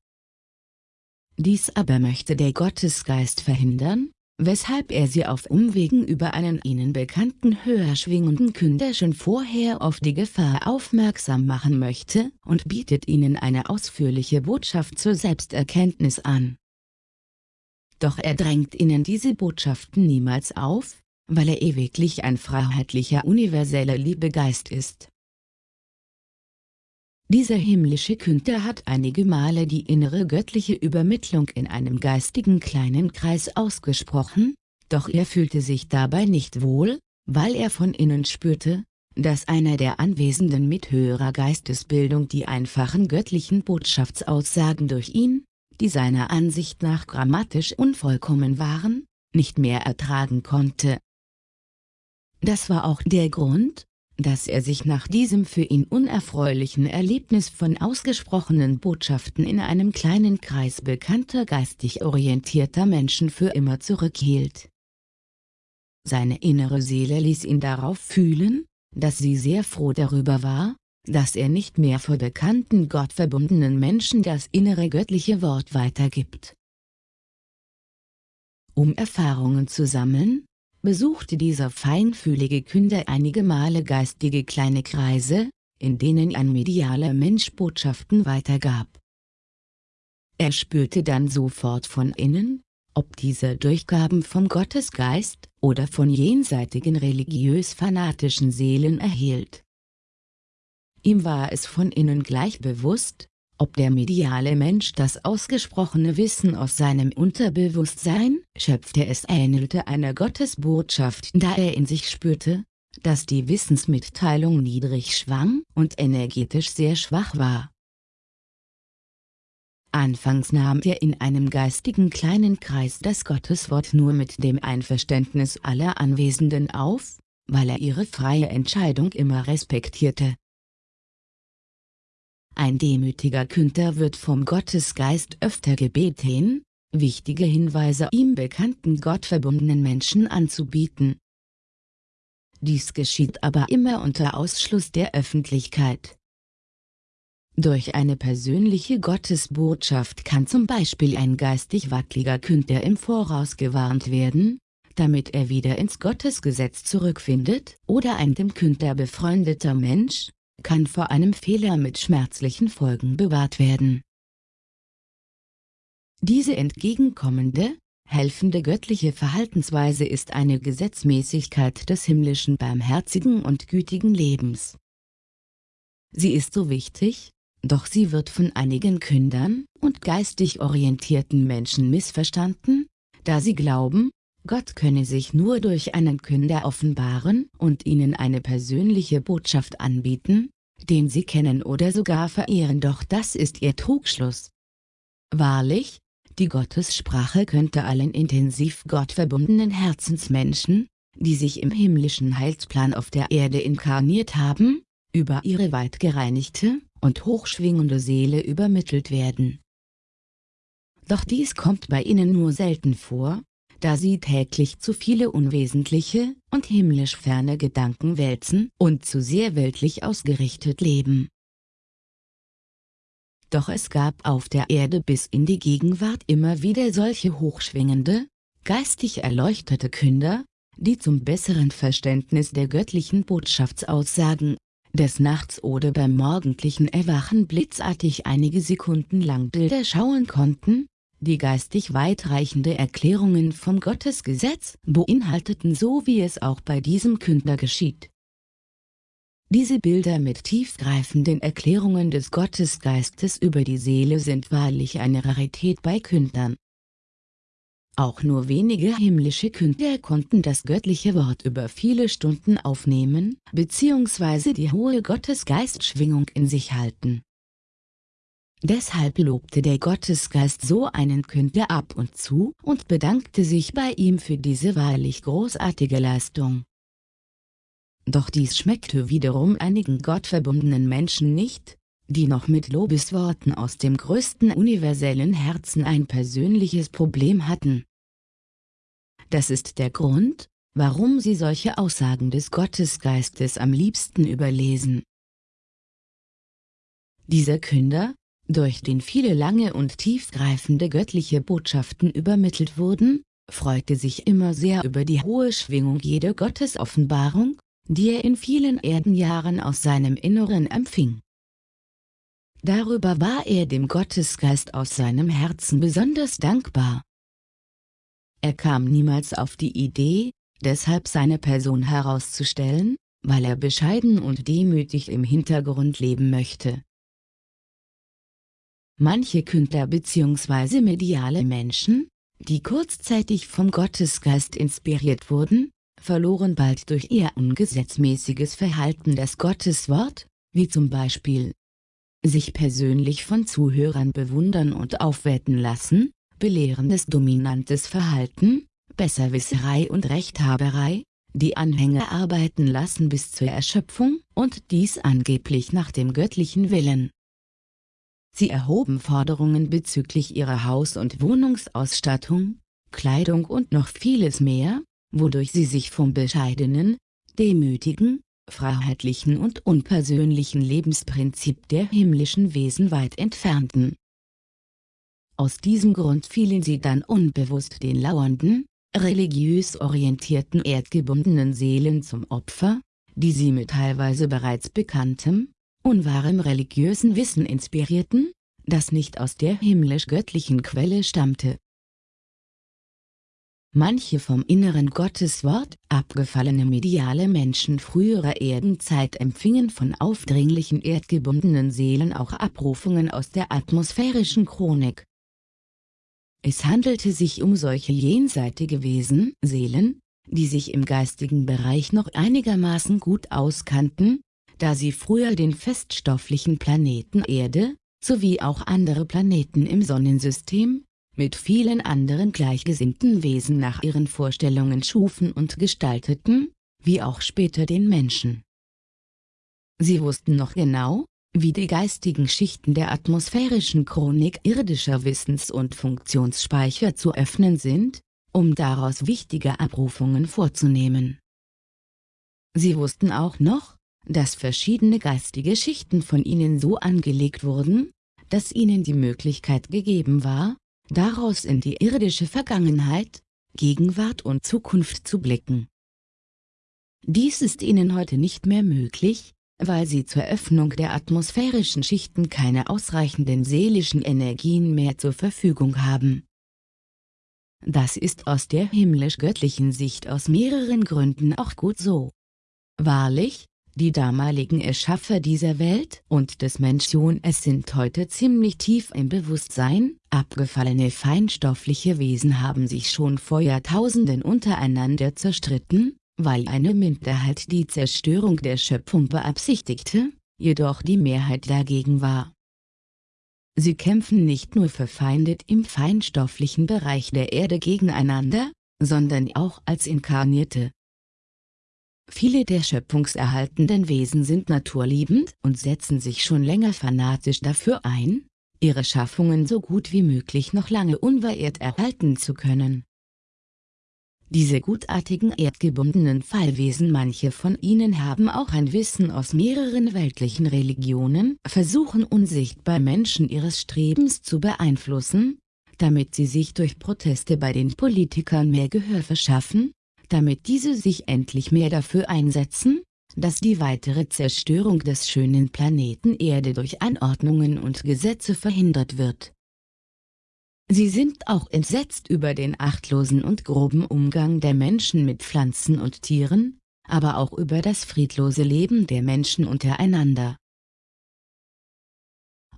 Dies aber möchte der Gottesgeist verhindern, weshalb er sie auf Umwegen über einen ihnen bekannten höher schwingenden Künder schon vorher auf die Gefahr aufmerksam machen möchte und bietet ihnen eine ausführliche Botschaft zur Selbsterkenntnis an. Doch er drängt ihnen diese Botschaften niemals auf, weil er ewiglich ein freiheitlicher universeller Liebegeist ist. Dieser himmlische Künder hat einige Male die innere göttliche Übermittlung in einem geistigen kleinen Kreis ausgesprochen, doch er fühlte sich dabei nicht wohl, weil er von innen spürte, dass einer der Anwesenden mit höherer Geistesbildung die einfachen göttlichen Botschaftsaussagen durch ihn, die seiner Ansicht nach grammatisch unvollkommen waren, nicht mehr ertragen konnte. Das war auch der Grund, dass er sich nach diesem für ihn unerfreulichen Erlebnis von ausgesprochenen Botschaften in einem kleinen Kreis bekannter geistig orientierter Menschen für immer zurückhielt. Seine innere Seele ließ ihn darauf fühlen, dass sie sehr froh darüber war, dass er nicht mehr vor bekannten gottverbundenen Menschen das innere göttliche Wort weitergibt. Um Erfahrungen zu sammeln, besuchte dieser feinfühlige Künder einige Male geistige kleine Kreise, in denen ein medialer Mensch Botschaften weitergab. Er spürte dann sofort von innen, ob diese Durchgaben vom Gottesgeist oder von jenseitigen religiös-fanatischen Seelen erhielt. Ihm war es von innen gleich bewusst, ob der mediale Mensch das ausgesprochene Wissen aus seinem Unterbewusstsein schöpfte es ähnelte einer Gottesbotschaft da er in sich spürte, dass die Wissensmitteilung niedrig schwang und energetisch sehr schwach war. Anfangs nahm er in einem geistigen kleinen Kreis das Gotteswort nur mit dem Einverständnis aller Anwesenden auf, weil er ihre freie Entscheidung immer respektierte. Ein demütiger Künder wird vom Gottesgeist öfter gebeten, wichtige Hinweise ihm bekannten gottverbundenen Menschen anzubieten. Dies geschieht aber immer unter Ausschluss der Öffentlichkeit. Durch eine persönliche Gottesbotschaft kann zum Beispiel ein geistig wackeliger Künder im Voraus gewarnt werden, damit er wieder ins Gottesgesetz zurückfindet, oder ein dem Künder befreundeter Mensch, kann vor einem Fehler mit schmerzlichen Folgen bewahrt werden. Diese entgegenkommende, helfende göttliche Verhaltensweise ist eine Gesetzmäßigkeit des himmlischen barmherzigen und gütigen Lebens. Sie ist so wichtig, doch sie wird von einigen Kündern und geistig orientierten Menschen missverstanden, da sie glauben, Gott könne sich nur durch einen Künder offenbaren und ihnen eine persönliche Botschaft anbieten, den sie kennen oder sogar verehren doch das ist ihr Trugschluss. Wahrlich, die Gottessprache könnte allen intensiv gottverbundenen Herzensmenschen, die sich im himmlischen Heilsplan auf der Erde inkarniert haben, über ihre weit gereinigte, und hochschwingende Seele übermittelt werden. Doch dies kommt bei ihnen nur selten vor, da sie täglich zu viele unwesentliche und himmlisch ferne Gedanken wälzen und zu sehr weltlich ausgerichtet leben. Doch es gab auf der Erde bis in die Gegenwart immer wieder solche hochschwingende, geistig erleuchtete Künder, die zum besseren Verständnis der göttlichen Botschaftsaussagen des Nachts oder beim morgendlichen Erwachen blitzartig einige Sekunden lang Bilder schauen konnten, die geistig weitreichende Erklärungen vom Gottesgesetz beinhalteten so wie es auch bei diesem Künder geschieht. Diese Bilder mit tiefgreifenden Erklärungen des Gottesgeistes über die Seele sind wahrlich eine Rarität bei Kündern. Auch nur wenige himmlische Künder konnten das göttliche Wort über viele Stunden aufnehmen, bzw. die hohe Gottesgeistschwingung in sich halten. Deshalb lobte der Gottesgeist so einen Künder ab und zu und bedankte sich bei ihm für diese wahrlich großartige Leistung. Doch dies schmeckte wiederum einigen gottverbundenen Menschen nicht, die noch mit Lobesworten aus dem größten universellen Herzen ein persönliches Problem hatten. Das ist der Grund, warum sie solche Aussagen des Gottesgeistes am liebsten überlesen. Dieser Künder, durch den viele lange und tiefgreifende göttliche Botschaften übermittelt wurden, freute sich immer sehr über die hohe Schwingung jeder Gottesoffenbarung, die er in vielen Erdenjahren aus seinem Inneren empfing. Darüber war er dem Gottesgeist aus seinem Herzen besonders dankbar. Er kam niemals auf die Idee, deshalb seine Person herauszustellen, weil er bescheiden und demütig im Hintergrund leben möchte. Manche Künstler bzw. mediale Menschen, die kurzzeitig vom Gottesgeist inspiriert wurden, verloren bald durch ihr ungesetzmäßiges Verhalten das Gotteswort, wie zum Beispiel sich persönlich von Zuhörern bewundern und aufwerten lassen, belehrendes dominantes Verhalten, Besserwisserei und Rechthaberei, die Anhänger arbeiten lassen bis zur Erschöpfung und dies angeblich nach dem göttlichen Willen. Sie erhoben Forderungen bezüglich ihrer Haus- und Wohnungsausstattung, Kleidung und noch vieles mehr, wodurch sie sich vom bescheidenen, demütigen, freiheitlichen und unpersönlichen Lebensprinzip der himmlischen Wesen weit entfernten. Aus diesem Grund fielen sie dann unbewusst den lauernden, religiös orientierten erdgebundenen Seelen zum Opfer, die sie mit teilweise bereits bekanntem, unwahrem religiösen Wissen inspirierten, das nicht aus der himmlisch-göttlichen Quelle stammte. Manche vom inneren Gotteswort abgefallene mediale Menschen früherer Erdenzeit empfingen von aufdringlichen erdgebundenen Seelen auch Abrufungen aus der atmosphärischen Chronik. Es handelte sich um solche jenseitige Wesen, Seelen, die sich im geistigen Bereich noch einigermaßen gut auskannten, da sie früher den feststofflichen Planeten Erde, sowie auch andere Planeten im Sonnensystem, mit vielen anderen gleichgesinnten Wesen nach ihren Vorstellungen schufen und gestalteten, wie auch später den Menschen. Sie wussten noch genau, wie die geistigen Schichten der atmosphärischen Chronik irdischer Wissens- und Funktionsspeicher zu öffnen sind, um daraus wichtige Abrufungen vorzunehmen. Sie wussten auch noch, dass verschiedene geistige Schichten von ihnen so angelegt wurden, dass ihnen die Möglichkeit gegeben war, daraus in die irdische Vergangenheit, Gegenwart und Zukunft zu blicken. Dies ist ihnen heute nicht mehr möglich, weil sie zur Öffnung der atmosphärischen Schichten keine ausreichenden seelischen Energien mehr zur Verfügung haben. Das ist aus der himmlisch-göttlichen Sicht aus mehreren Gründen auch gut so. Wahrlich, die damaligen Erschaffer dieser Welt und des Menschen es sind heute ziemlich tief im Bewusstsein, abgefallene feinstoffliche Wesen haben sich schon vor Jahrtausenden untereinander zerstritten, weil eine Minderheit die Zerstörung der Schöpfung beabsichtigte, jedoch die Mehrheit dagegen war. Sie kämpfen nicht nur verfeindet im feinstofflichen Bereich der Erde gegeneinander, sondern auch als Inkarnierte, Viele der schöpfungserhaltenden Wesen sind naturliebend und setzen sich schon länger fanatisch dafür ein, ihre Schaffungen so gut wie möglich noch lange unverirrt erhalten zu können. Diese gutartigen erdgebundenen Fallwesen manche von ihnen haben auch ein Wissen aus mehreren weltlichen Religionen, versuchen unsichtbar Menschen ihres Strebens zu beeinflussen, damit sie sich durch Proteste bei den Politikern mehr Gehör verschaffen, damit diese sich endlich mehr dafür einsetzen, dass die weitere Zerstörung des schönen Planeten Erde durch Anordnungen und Gesetze verhindert wird. Sie sind auch entsetzt über den achtlosen und groben Umgang der Menschen mit Pflanzen und Tieren, aber auch über das friedlose Leben der Menschen untereinander.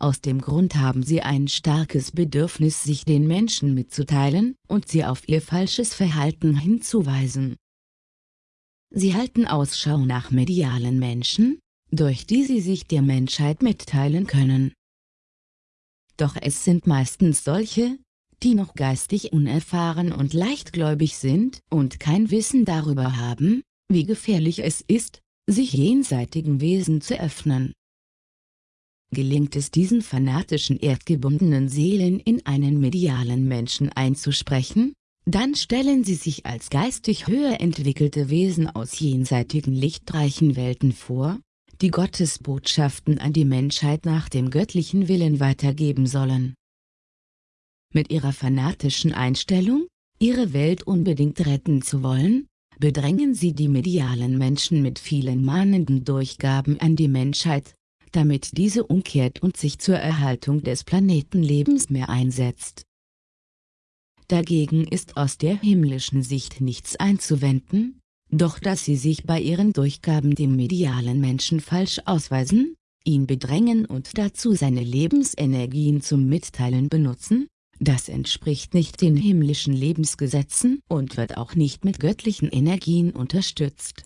Aus dem Grund haben sie ein starkes Bedürfnis sich den Menschen mitzuteilen und sie auf ihr falsches Verhalten hinzuweisen. Sie halten Ausschau nach medialen Menschen, durch die sie sich der Menschheit mitteilen können. Doch es sind meistens solche, die noch geistig unerfahren und leichtgläubig sind und kein Wissen darüber haben, wie gefährlich es ist, sich jenseitigen Wesen zu öffnen. Gelingt es diesen fanatischen erdgebundenen Seelen in einen medialen Menschen einzusprechen, dann stellen sie sich als geistig höher entwickelte Wesen aus jenseitigen lichtreichen Welten vor, die Gottes Botschaften an die Menschheit nach dem göttlichen Willen weitergeben sollen. Mit ihrer fanatischen Einstellung, ihre Welt unbedingt retten zu wollen, bedrängen sie die medialen Menschen mit vielen mahnenden Durchgaben an die Menschheit, damit diese umkehrt und sich zur Erhaltung des Planetenlebens mehr einsetzt. Dagegen ist aus der himmlischen Sicht nichts einzuwenden, doch dass sie sich bei ihren Durchgaben dem medialen Menschen falsch ausweisen, ihn bedrängen und dazu seine Lebensenergien zum Mitteilen benutzen, das entspricht nicht den himmlischen Lebensgesetzen und wird auch nicht mit göttlichen Energien unterstützt.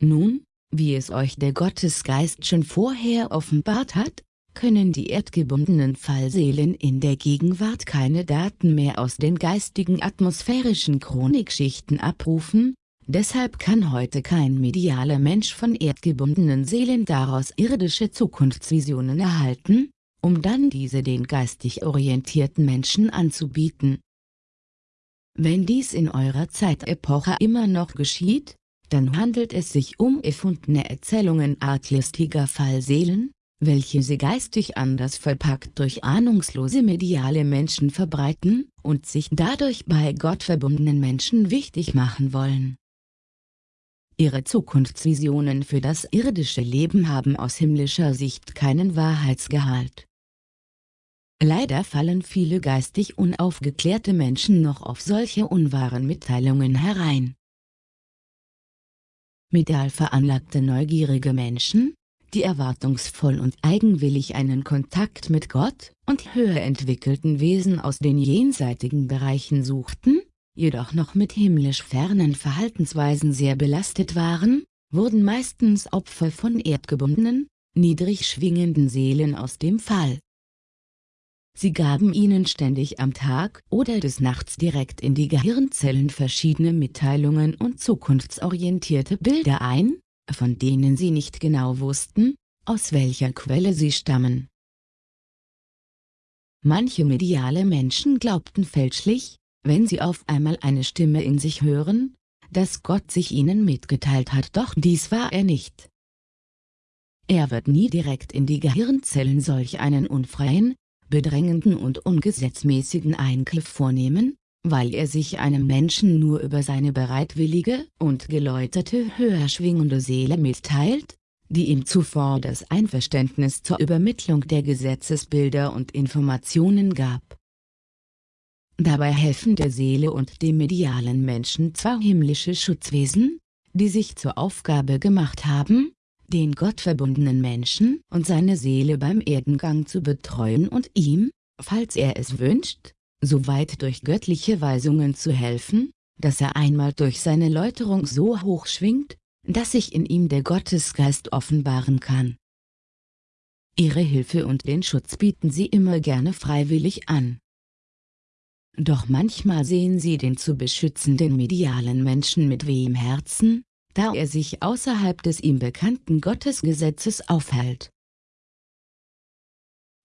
Nun, wie es euch der Gottesgeist schon vorher offenbart hat, können die erdgebundenen Fallseelen in der Gegenwart keine Daten mehr aus den geistigen atmosphärischen Chronikschichten abrufen, deshalb kann heute kein medialer Mensch von erdgebundenen Seelen daraus irdische Zukunftsvisionen erhalten, um dann diese den geistig orientierten Menschen anzubieten. Wenn dies in eurer Zeitepoche immer noch geschieht, dann handelt es sich um erfundene Erzählungen arglistiger Fallseelen, welche sie geistig anders verpackt durch ahnungslose mediale Menschen verbreiten und sich dadurch bei Gott verbundenen Menschen wichtig machen wollen. Ihre Zukunftsvisionen für das irdische Leben haben aus himmlischer Sicht keinen Wahrheitsgehalt. Leider fallen viele geistig unaufgeklärte Menschen noch auf solche unwahren Mitteilungen herein. Medial veranlagte neugierige Menschen, die erwartungsvoll und eigenwillig einen Kontakt mit Gott und höher entwickelten Wesen aus den jenseitigen Bereichen suchten, jedoch noch mit himmlisch fernen Verhaltensweisen sehr belastet waren, wurden meistens Opfer von erdgebundenen, niedrig schwingenden Seelen aus dem Fall. Sie gaben ihnen ständig am Tag oder des Nachts direkt in die Gehirnzellen verschiedene Mitteilungen und zukunftsorientierte Bilder ein, von denen sie nicht genau wussten, aus welcher Quelle sie stammen. Manche mediale Menschen glaubten fälschlich, wenn sie auf einmal eine Stimme in sich hören, dass Gott sich ihnen mitgeteilt hat doch dies war er nicht. Er wird nie direkt in die Gehirnzellen solch einen unfreien, bedrängenden und ungesetzmäßigen Eingriff vornehmen, weil er sich einem Menschen nur über seine bereitwillige und geläuterte höher schwingende Seele mitteilt, die ihm zuvor das Einverständnis zur Übermittlung der Gesetzesbilder und Informationen gab. Dabei helfen der Seele und dem medialen Menschen zwei himmlische Schutzwesen, die sich zur Aufgabe gemacht haben, den gottverbundenen Menschen und seine Seele beim Erdengang zu betreuen und ihm, falls er es wünscht, soweit durch göttliche Weisungen zu helfen, dass er einmal durch seine Läuterung so hoch schwingt, dass sich in ihm der Gottesgeist offenbaren kann. Ihre Hilfe und den Schutz bieten sie immer gerne freiwillig an. Doch manchmal sehen sie den zu beschützenden medialen Menschen mit wehem Herzen, da er sich außerhalb des ihm bekannten Gottesgesetzes aufhält.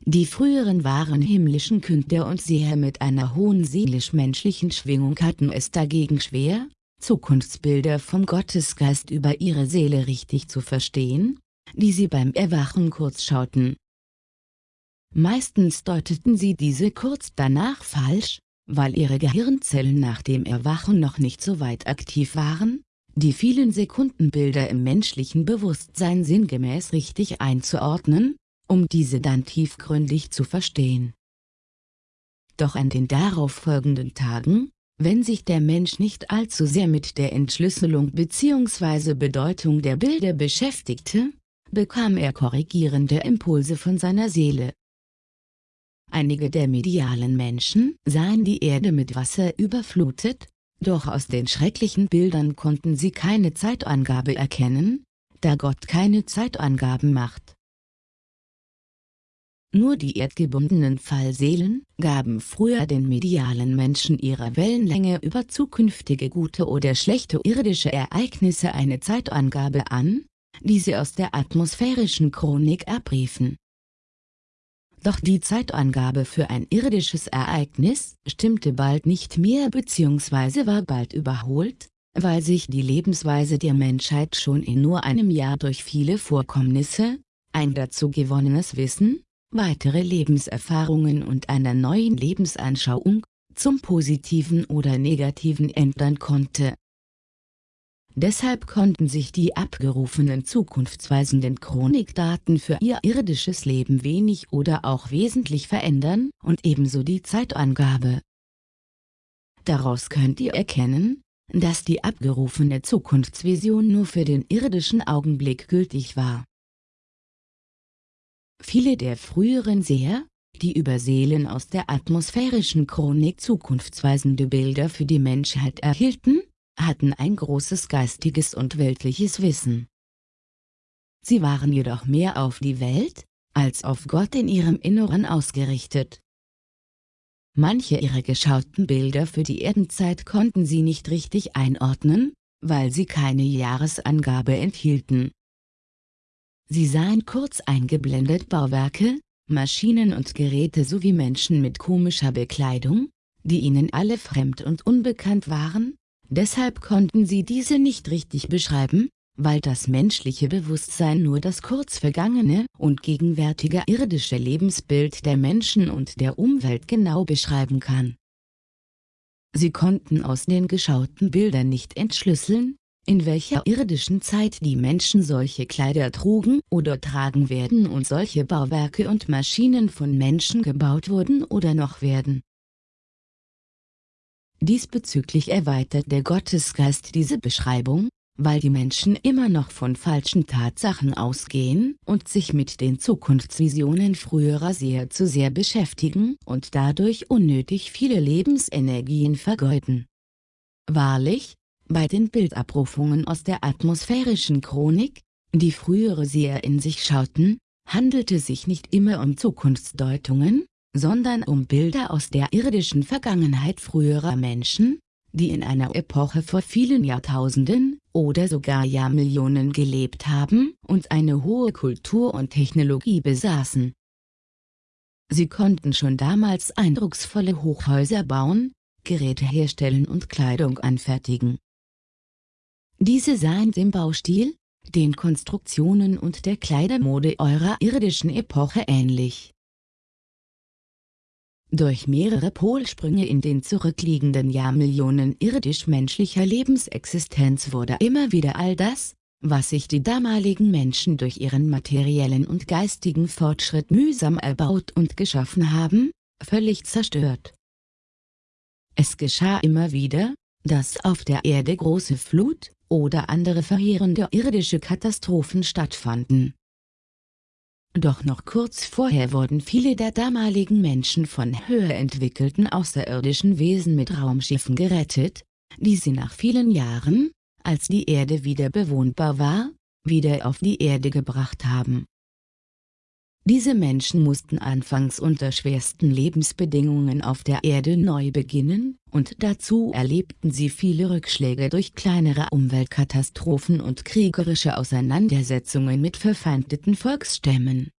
Die früheren wahren himmlischen Künder und Seher mit einer hohen seelisch-menschlichen Schwingung hatten es dagegen schwer, Zukunftsbilder vom Gottesgeist über ihre Seele richtig zu verstehen, die sie beim Erwachen kurz schauten. Meistens deuteten sie diese kurz danach falsch, weil ihre Gehirnzellen nach dem Erwachen noch nicht so weit aktiv waren, die vielen Sekundenbilder im menschlichen Bewusstsein sinngemäß richtig einzuordnen, um diese dann tiefgründig zu verstehen. Doch an den darauf folgenden Tagen, wenn sich der Mensch nicht allzu sehr mit der Entschlüsselung bzw. Bedeutung der Bilder beschäftigte, bekam er korrigierende Impulse von seiner Seele. Einige der medialen Menschen sahen die Erde mit Wasser überflutet, doch aus den schrecklichen Bildern konnten sie keine Zeitangabe erkennen, da Gott keine Zeitangaben macht. Nur die erdgebundenen Fallseelen gaben früher den medialen Menschen ihrer Wellenlänge über zukünftige gute oder schlechte irdische Ereignisse eine Zeitangabe an, die sie aus der atmosphärischen Chronik abriefen. Doch die Zeitangabe für ein irdisches Ereignis stimmte bald nicht mehr bzw. war bald überholt, weil sich die Lebensweise der Menschheit schon in nur einem Jahr durch viele Vorkommnisse, ein dazu gewonnenes Wissen, weitere Lebenserfahrungen und einer neuen Lebensanschauung, zum Positiven oder Negativen ändern konnte. Deshalb konnten sich die abgerufenen zukunftsweisenden Chronikdaten für ihr irdisches Leben wenig oder auch wesentlich verändern und ebenso die Zeitangabe. Daraus könnt ihr erkennen, dass die abgerufene Zukunftsvision nur für den irdischen Augenblick gültig war. Viele der früheren Seher, die über Seelen aus der atmosphärischen Chronik zukunftsweisende Bilder für die Menschheit erhielten, hatten ein großes geistiges und weltliches Wissen. Sie waren jedoch mehr auf die Welt, als auf Gott in ihrem Inneren ausgerichtet. Manche ihrer geschauten Bilder für die Erdenzeit konnten sie nicht richtig einordnen, weil sie keine Jahresangabe enthielten. Sie sahen kurz eingeblendet Bauwerke, Maschinen und Geräte sowie Menschen mit komischer Bekleidung, die ihnen alle fremd und unbekannt waren, deshalb konnten sie diese nicht richtig beschreiben, weil das menschliche Bewusstsein nur das kurz vergangene und gegenwärtige irdische Lebensbild der Menschen und der Umwelt genau beschreiben kann. Sie konnten aus den geschauten Bildern nicht entschlüsseln, in welcher irdischen Zeit die Menschen solche Kleider trugen oder tragen werden und solche Bauwerke und Maschinen von Menschen gebaut wurden oder noch werden. Diesbezüglich erweitert der Gottesgeist diese Beschreibung, weil die Menschen immer noch von falschen Tatsachen ausgehen und sich mit den Zukunftsvisionen früherer sehr zu sehr beschäftigen und dadurch unnötig viele Lebensenergien vergeuden. Wahrlich, bei den Bildabrufungen aus der atmosphärischen Chronik, die frühere Seher in sich schauten, handelte sich nicht immer um Zukunftsdeutungen, sondern um Bilder aus der irdischen Vergangenheit früherer Menschen, die in einer Epoche vor vielen Jahrtausenden oder sogar Jahrmillionen gelebt haben und eine hohe Kultur und Technologie besaßen. Sie konnten schon damals eindrucksvolle Hochhäuser bauen, Geräte herstellen und Kleidung anfertigen. Diese seien dem Baustil, den Konstruktionen und der Kleidermode eurer irdischen Epoche ähnlich. Durch mehrere Polsprünge in den zurückliegenden Jahrmillionen irdisch-menschlicher Lebensexistenz wurde immer wieder all das, was sich die damaligen Menschen durch ihren materiellen und geistigen Fortschritt mühsam erbaut und geschaffen haben, völlig zerstört. Es geschah immer wieder, dass auf der Erde große Flut oder andere verheerende irdische Katastrophen stattfanden. Doch noch kurz vorher wurden viele der damaligen Menschen von höher entwickelten außerirdischen Wesen mit Raumschiffen gerettet, die sie nach vielen Jahren, als die Erde wieder bewohnbar war, wieder auf die Erde gebracht haben. Diese Menschen mussten anfangs unter schwersten Lebensbedingungen auf der Erde neu beginnen, und dazu erlebten sie viele Rückschläge durch kleinere Umweltkatastrophen und kriegerische Auseinandersetzungen mit verfeindeten Volksstämmen.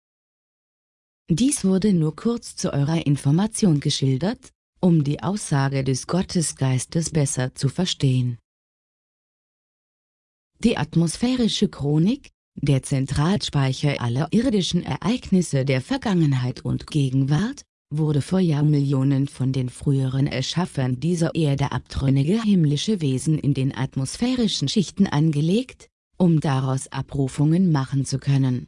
Dies wurde nur kurz zu eurer Information geschildert, um die Aussage des Gottesgeistes besser zu verstehen. Die atmosphärische Chronik, der Zentralspeicher aller irdischen Ereignisse der Vergangenheit und Gegenwart, wurde vor Jahrmillionen von den früheren Erschaffern dieser Erde abtrünnige himmlische Wesen in den atmosphärischen Schichten angelegt, um daraus Abrufungen machen zu können.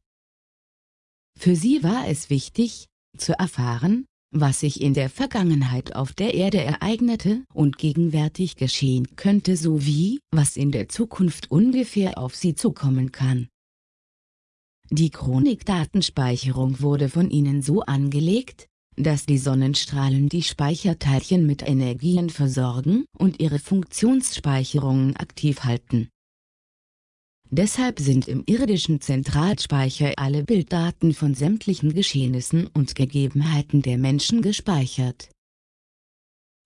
Für sie war es wichtig, zu erfahren, was sich in der Vergangenheit auf der Erde ereignete und gegenwärtig geschehen könnte sowie, was in der Zukunft ungefähr auf sie zukommen kann. Die Chronikdatenspeicherung wurde von ihnen so angelegt, dass die Sonnenstrahlen die Speicherteilchen mit Energien versorgen und ihre Funktionsspeicherungen aktiv halten. Deshalb sind im irdischen Zentralspeicher alle Bilddaten von sämtlichen Geschehnissen und Gegebenheiten der Menschen gespeichert.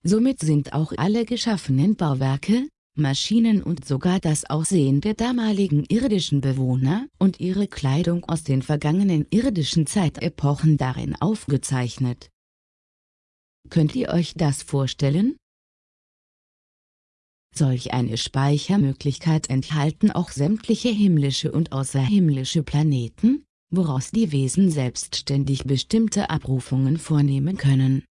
Somit sind auch alle geschaffenen Bauwerke, Maschinen und sogar das Aussehen der damaligen irdischen Bewohner und ihre Kleidung aus den vergangenen irdischen Zeitepochen darin aufgezeichnet. Könnt ihr euch das vorstellen? Solch eine Speichermöglichkeit enthalten auch sämtliche himmlische und außerhimmlische Planeten, woraus die Wesen selbstständig bestimmte Abrufungen vornehmen können.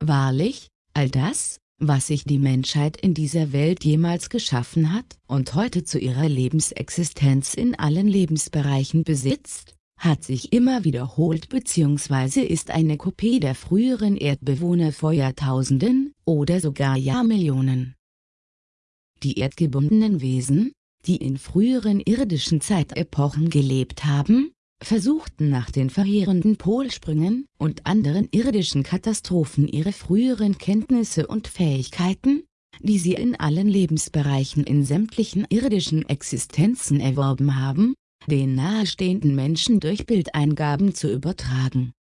Wahrlich, all das, was sich die Menschheit in dieser Welt jemals geschaffen hat und heute zu ihrer Lebensexistenz in allen Lebensbereichen besitzt, hat sich immer wiederholt bzw. ist eine Kopie der früheren Erdbewohner vor Jahrtausenden oder sogar Jahrmillionen. Die erdgebundenen Wesen, die in früheren irdischen Zeitepochen gelebt haben, versuchten nach den verheerenden Polsprüngen und anderen irdischen Katastrophen ihre früheren Kenntnisse und Fähigkeiten, die sie in allen Lebensbereichen in sämtlichen irdischen Existenzen erworben haben, den nahestehenden Menschen durch Bildeingaben zu übertragen.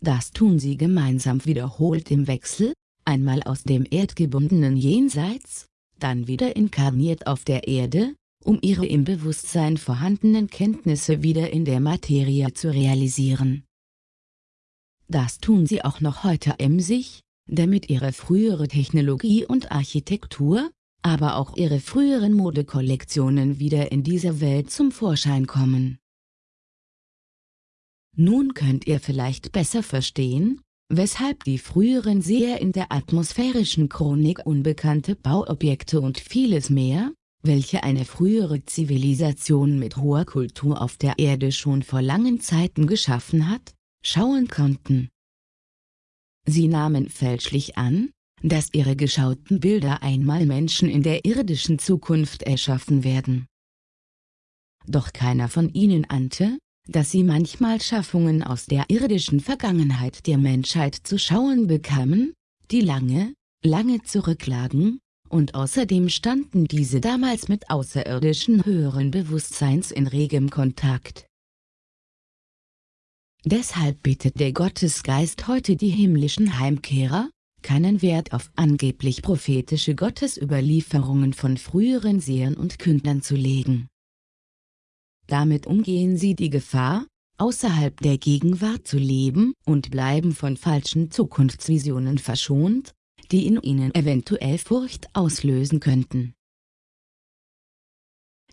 Das tun sie gemeinsam wiederholt im Wechsel, einmal aus dem erdgebundenen Jenseits, dann wieder inkarniert auf der Erde, um ihre im Bewusstsein vorhandenen Kenntnisse wieder in der Materie zu realisieren. Das tun sie auch noch heute emsig, damit ihre frühere Technologie und Architektur, aber auch ihre früheren Modekollektionen wieder in dieser Welt zum Vorschein kommen. Nun könnt ihr vielleicht besser verstehen, weshalb die früheren Seher in der atmosphärischen Chronik unbekannte Bauobjekte und vieles mehr, welche eine frühere Zivilisation mit hoher Kultur auf der Erde schon vor langen Zeiten geschaffen hat, schauen konnten. Sie nahmen fälschlich an, dass ihre geschauten Bilder einmal Menschen in der irdischen Zukunft erschaffen werden. Doch keiner von ihnen ahnte, dass sie manchmal Schaffungen aus der irdischen Vergangenheit der Menschheit zu schauen bekamen, die lange, lange zurücklagen, und außerdem standen diese damals mit außerirdischen höheren Bewusstseins in regem Kontakt. Deshalb bittet der Gottesgeist heute die himmlischen Heimkehrer, keinen Wert auf angeblich prophetische Gottesüberlieferungen von früheren Sehern und Kündern zu legen. Damit umgehen sie die Gefahr, außerhalb der Gegenwart zu leben und bleiben von falschen Zukunftsvisionen verschont, die in ihnen eventuell Furcht auslösen könnten.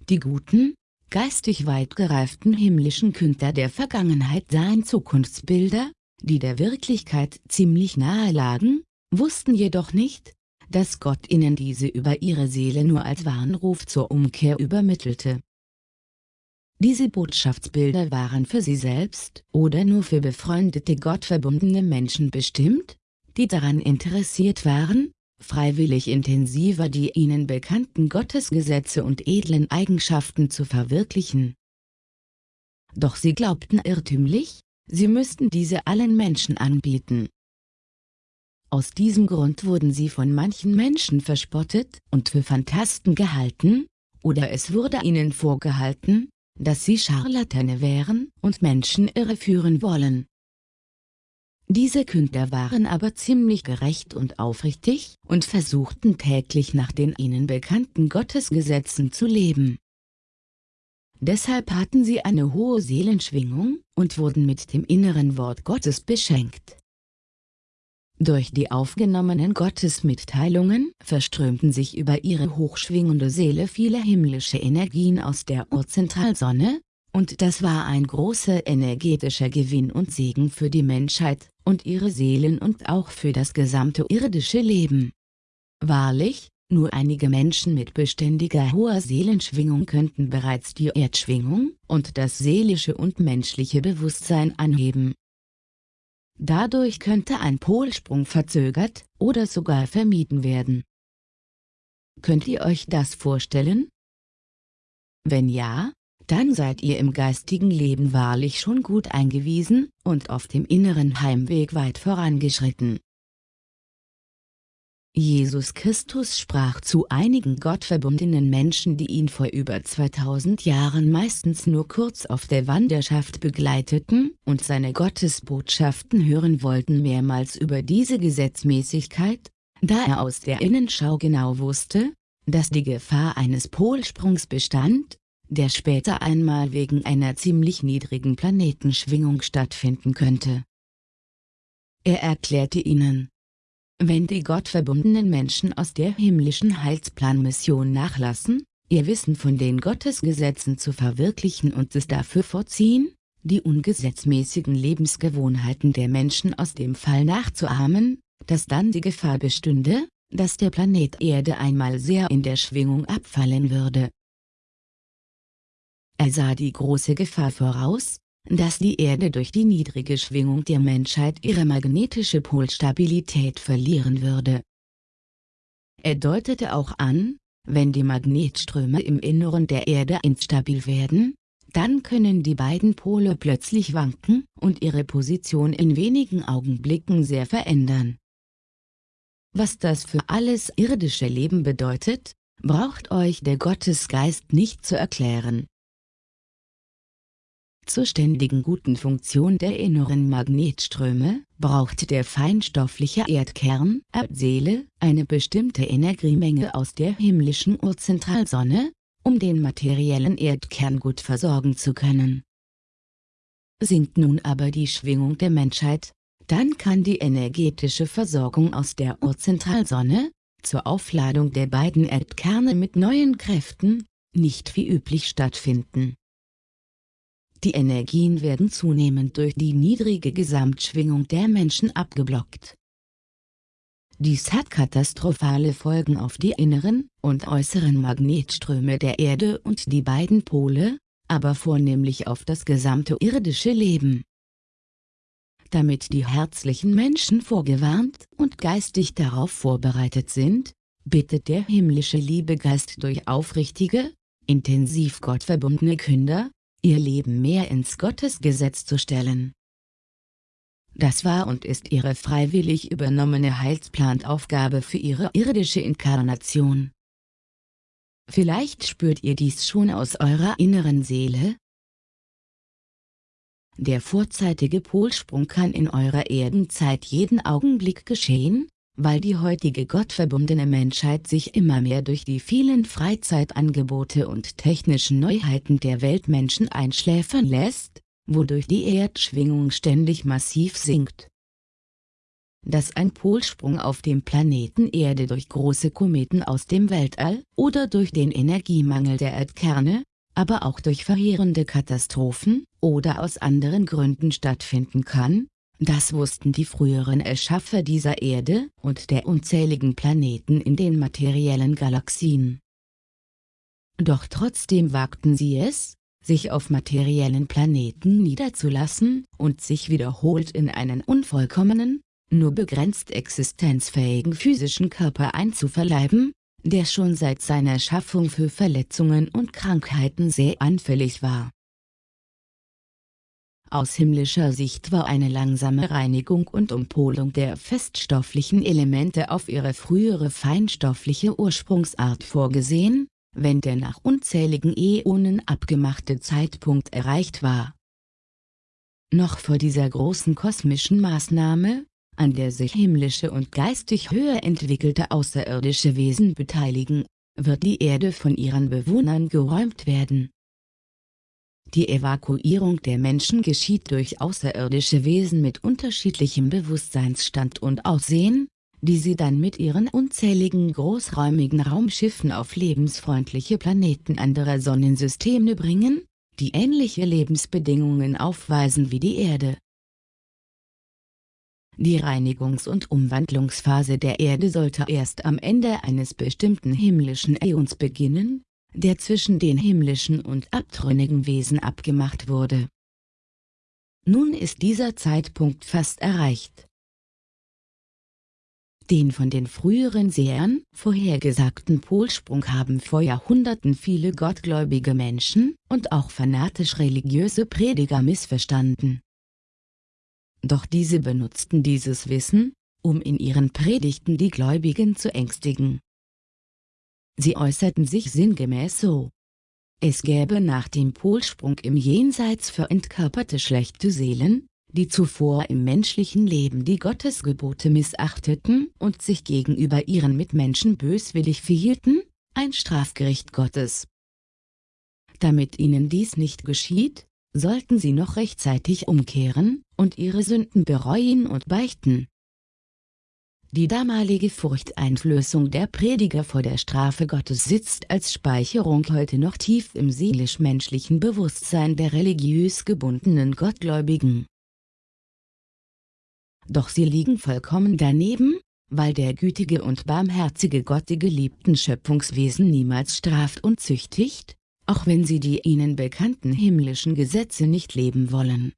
Die guten, geistig weit gereiften himmlischen Künder der Vergangenheit sahen Zukunftsbilder, die der Wirklichkeit ziemlich nahe lagen, wussten jedoch nicht, dass Gott ihnen diese über ihre Seele nur als Warnruf zur Umkehr übermittelte. Diese Botschaftsbilder waren für sie selbst oder nur für befreundete gottverbundene Menschen bestimmt, die daran interessiert waren, freiwillig intensiver die ihnen bekannten Gottesgesetze und edlen Eigenschaften zu verwirklichen. Doch sie glaubten irrtümlich, sie müssten diese allen Menschen anbieten, aus diesem Grund wurden sie von manchen Menschen verspottet und für Phantasten gehalten, oder es wurde ihnen vorgehalten, dass sie Scharlatane wären und Menschen irreführen wollen. Diese Künder waren aber ziemlich gerecht und aufrichtig und versuchten täglich nach den ihnen bekannten Gottesgesetzen zu leben. Deshalb hatten sie eine hohe Seelenschwingung und wurden mit dem inneren Wort Gottes beschenkt. Durch die aufgenommenen Gottesmitteilungen verströmten sich über ihre hochschwingende Seele viele himmlische Energien aus der Urzentralsonne, und das war ein großer energetischer Gewinn und Segen für die Menschheit und ihre Seelen und auch für das gesamte irdische Leben. Wahrlich, nur einige Menschen mit beständiger hoher Seelenschwingung könnten bereits die Erdschwingung und das seelische und menschliche Bewusstsein anheben. Dadurch könnte ein Polsprung verzögert oder sogar vermieden werden. Könnt ihr euch das vorstellen? Wenn ja, dann seid ihr im geistigen Leben wahrlich schon gut eingewiesen und auf dem inneren Heimweg weit vorangeschritten. Jesus Christus sprach zu einigen gottverbundenen Menschen die ihn vor über 2000 Jahren meistens nur kurz auf der Wanderschaft begleiteten und seine Gottesbotschaften hören wollten mehrmals über diese Gesetzmäßigkeit, da er aus der Innenschau genau wusste, dass die Gefahr eines Polsprungs bestand, der später einmal wegen einer ziemlich niedrigen Planetenschwingung stattfinden könnte. Er erklärte ihnen, wenn die gottverbundenen Menschen aus der himmlischen Heilsplanmission nachlassen, ihr Wissen von den Gottesgesetzen zu verwirklichen und es dafür vorziehen, die ungesetzmäßigen Lebensgewohnheiten der Menschen aus dem Fall nachzuahmen, dass dann die Gefahr bestünde, dass der Planet Erde einmal sehr in der Schwingung abfallen würde. Er sah die große Gefahr voraus, dass die Erde durch die niedrige Schwingung der Menschheit ihre magnetische Polstabilität verlieren würde. Er deutete auch an, wenn die Magnetströme im Inneren der Erde instabil werden, dann können die beiden Pole plötzlich wanken und ihre Position in wenigen Augenblicken sehr verändern. Was das für alles irdische Leben bedeutet, braucht euch der Gottesgeist nicht zu erklären. Zur ständigen guten Funktion der inneren Magnetströme braucht der feinstoffliche Erdkern Erdseele eine bestimmte Energiemenge aus der himmlischen Urzentralsonne, um den materiellen Erdkern gut versorgen zu können. Sinkt nun aber die Schwingung der Menschheit, dann kann die energetische Versorgung aus der Urzentralsonne, zur Aufladung der beiden Erdkerne mit neuen Kräften, nicht wie üblich stattfinden. Die Energien werden zunehmend durch die niedrige Gesamtschwingung der Menschen abgeblockt. Dies hat katastrophale Folgen auf die inneren und äußeren Magnetströme der Erde und die beiden Pole, aber vornehmlich auf das gesamte irdische Leben. Damit die herzlichen Menschen vorgewarnt und geistig darauf vorbereitet sind, bittet der himmlische Liebegeist durch aufrichtige, intensiv gottverbundene Künder, ihr Leben mehr ins Gottesgesetz zu stellen. Das war und ist ihre freiwillig übernommene Heilsplantaufgabe für ihre irdische Inkarnation. Vielleicht spürt ihr dies schon aus eurer inneren Seele? Der vorzeitige Polsprung kann in eurer Erdenzeit jeden Augenblick geschehen, weil die heutige gottverbundene Menschheit sich immer mehr durch die vielen Freizeitangebote und technischen Neuheiten der Weltmenschen einschläfern lässt, wodurch die Erdschwingung ständig massiv sinkt. Dass ein Polsprung auf dem Planeten Erde durch große Kometen aus dem Weltall oder durch den Energiemangel der Erdkerne, aber auch durch verheerende Katastrophen oder aus anderen Gründen stattfinden kann, das wussten die früheren Erschaffer dieser Erde und der unzähligen Planeten in den materiellen Galaxien. Doch trotzdem wagten sie es, sich auf materiellen Planeten niederzulassen und sich wiederholt in einen unvollkommenen, nur begrenzt existenzfähigen physischen Körper einzuverleiben, der schon seit seiner Schaffung für Verletzungen und Krankheiten sehr anfällig war. Aus himmlischer Sicht war eine langsame Reinigung und Umpolung der feststofflichen Elemente auf ihre frühere feinstoffliche Ursprungsart vorgesehen, wenn der nach unzähligen Äonen abgemachte Zeitpunkt erreicht war. Noch vor dieser großen kosmischen Maßnahme, an der sich himmlische und geistig höher entwickelte außerirdische Wesen beteiligen, wird die Erde von ihren Bewohnern geräumt werden. Die Evakuierung der Menschen geschieht durch außerirdische Wesen mit unterschiedlichem Bewusstseinsstand und Aussehen, die sie dann mit ihren unzähligen großräumigen Raumschiffen auf lebensfreundliche Planeten anderer Sonnensysteme bringen, die ähnliche Lebensbedingungen aufweisen wie die Erde. Die Reinigungs- und Umwandlungsphase der Erde sollte erst am Ende eines bestimmten himmlischen Äons beginnen, der zwischen den himmlischen und abtrünnigen Wesen abgemacht wurde. Nun ist dieser Zeitpunkt fast erreicht. Den von den früheren Sehern vorhergesagten Polsprung haben vor Jahrhunderten viele gottgläubige Menschen und auch fanatisch religiöse Prediger missverstanden. Doch diese benutzten dieses Wissen, um in ihren Predigten die Gläubigen zu ängstigen. Sie äußerten sich sinngemäß so. Es gäbe nach dem Polsprung im Jenseits für entkörperte schlechte Seelen, die zuvor im menschlichen Leben die Gottesgebote missachteten und sich gegenüber ihren Mitmenschen böswillig verhielten, ein Strafgericht Gottes. Damit ihnen dies nicht geschieht, sollten sie noch rechtzeitig umkehren und ihre Sünden bereuen und beichten. Die damalige Furchteinflößung der Prediger vor der Strafe Gottes sitzt als Speicherung heute noch tief im seelisch-menschlichen Bewusstsein der religiös gebundenen Gottgläubigen doch sie liegen vollkommen daneben, weil der gütige und barmherzige Gott die geliebten Schöpfungswesen niemals straft und züchtigt, auch wenn sie die ihnen bekannten himmlischen Gesetze nicht leben wollen.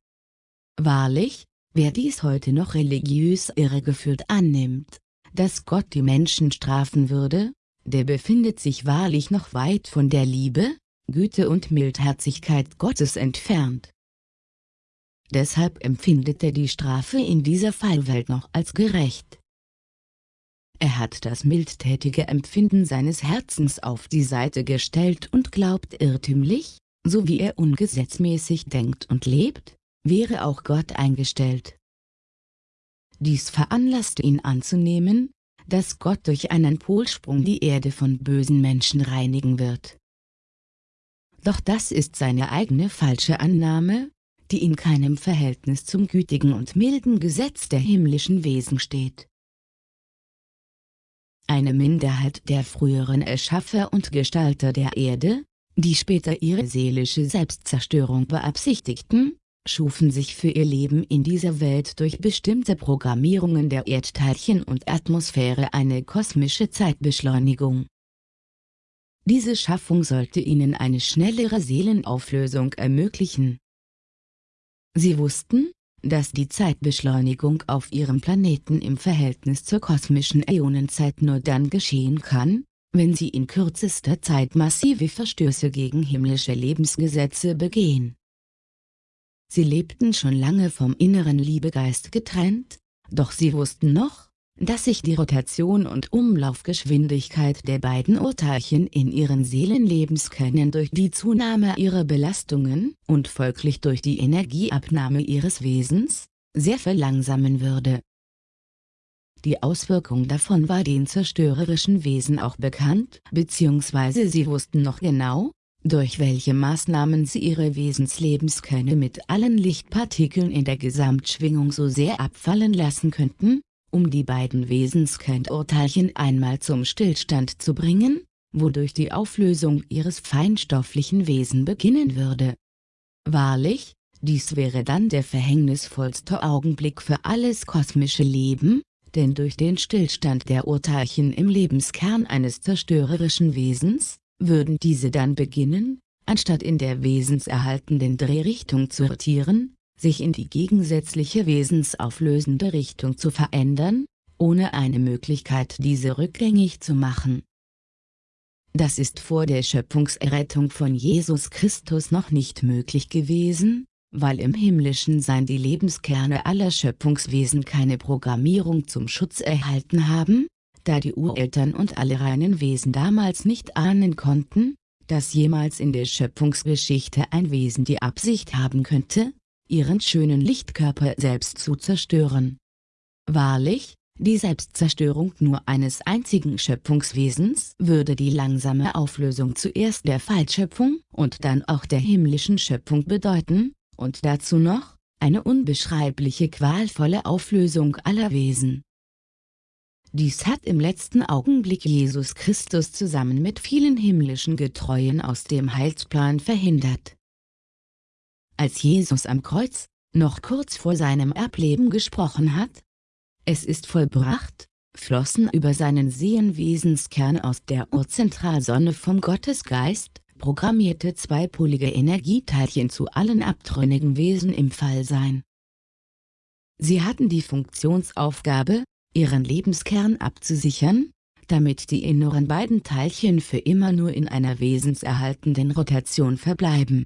Wahrlich, wer dies heute noch religiös irregeführt annimmt, dass Gott die Menschen strafen würde, der befindet sich wahrlich noch weit von der Liebe, Güte und Mildherzigkeit Gottes entfernt deshalb empfindet er die Strafe in dieser Fallwelt noch als gerecht. Er hat das mildtätige Empfinden seines Herzens auf die Seite gestellt und glaubt irrtümlich, so wie er ungesetzmäßig denkt und lebt, wäre auch Gott eingestellt. Dies veranlasst ihn anzunehmen, dass Gott durch einen Polsprung die Erde von bösen Menschen reinigen wird. Doch das ist seine eigene falsche Annahme, die in keinem Verhältnis zum gütigen und milden Gesetz der himmlischen Wesen steht. eine Minderheit der früheren Erschaffer und Gestalter der Erde, die später ihre seelische Selbstzerstörung beabsichtigten, schufen sich für ihr Leben in dieser Welt durch bestimmte Programmierungen der Erdteilchen und Atmosphäre eine kosmische Zeitbeschleunigung. Diese Schaffung sollte ihnen eine schnellere Seelenauflösung ermöglichen. Sie wussten, dass die Zeitbeschleunigung auf ihrem Planeten im Verhältnis zur kosmischen Äonenzeit nur dann geschehen kann, wenn sie in kürzester Zeit massive Verstöße gegen himmlische Lebensgesetze begehen. Sie lebten schon lange vom inneren Liebegeist getrennt, doch sie wussten noch, dass sich die Rotation und Umlaufgeschwindigkeit der beiden Urteilchen in ihren Seelenlebenskernen durch die Zunahme ihrer Belastungen und folglich durch die Energieabnahme ihres Wesens, sehr verlangsamen würde. Die Auswirkung davon war den zerstörerischen Wesen auch bekannt, bzw. sie wussten noch genau, durch welche Maßnahmen sie ihre Wesenslebenskönnen mit allen Lichtpartikeln in der Gesamtschwingung so sehr abfallen lassen könnten, um die beiden Wesenskernurteilchen einmal zum Stillstand zu bringen, wodurch die Auflösung ihres feinstofflichen Wesen beginnen würde. Wahrlich, dies wäre dann der verhängnisvollste Augenblick für alles kosmische Leben, denn durch den Stillstand der Urteilchen im Lebenskern eines zerstörerischen Wesens, würden diese dann beginnen, anstatt in der wesenserhaltenden Drehrichtung zu rotieren, sich in die gegensätzliche wesensauflösende Richtung zu verändern, ohne eine Möglichkeit diese rückgängig zu machen. Das ist vor der Schöpfungserrettung von Jesus Christus noch nicht möglich gewesen, weil im himmlischen Sein die Lebenskerne aller Schöpfungswesen keine Programmierung zum Schutz erhalten haben, da die Ureltern und alle reinen Wesen damals nicht ahnen konnten, dass jemals in der Schöpfungsgeschichte ein Wesen die Absicht haben könnte, ihren schönen Lichtkörper selbst zu zerstören. Wahrlich, die Selbstzerstörung nur eines einzigen Schöpfungswesens würde die langsame Auflösung zuerst der Fallschöpfung und dann auch der himmlischen Schöpfung bedeuten, und dazu noch, eine unbeschreibliche qualvolle Auflösung aller Wesen. Dies hat im letzten Augenblick Jesus Christus zusammen mit vielen himmlischen Getreuen aus dem Heilsplan verhindert. Als Jesus am Kreuz, noch kurz vor seinem Erbleben gesprochen hat, es ist vollbracht, flossen über seinen Sehenwesenskern aus der Urzentralsonne vom Gottesgeist, programmierte zweipolige Energieteilchen zu allen abtrünnigen Wesen im Fallsein. Sie hatten die Funktionsaufgabe, ihren Lebenskern abzusichern, damit die inneren beiden Teilchen für immer nur in einer wesenserhaltenden Rotation verbleiben.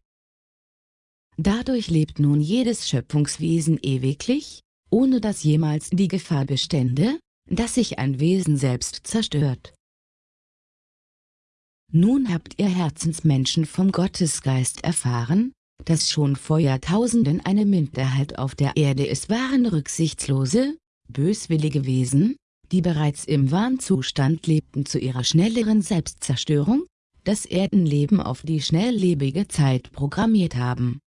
Dadurch lebt nun jedes Schöpfungswesen ewiglich, ohne dass jemals die Gefahr bestände, dass sich ein Wesen selbst zerstört. Nun habt ihr Herzensmenschen vom Gottesgeist erfahren, dass schon vor Jahrtausenden eine Minderheit auf der Erde es waren rücksichtslose, böswillige Wesen, die bereits im Warnzustand lebten zu ihrer schnelleren Selbstzerstörung, das Erdenleben auf die schnelllebige Zeit programmiert haben.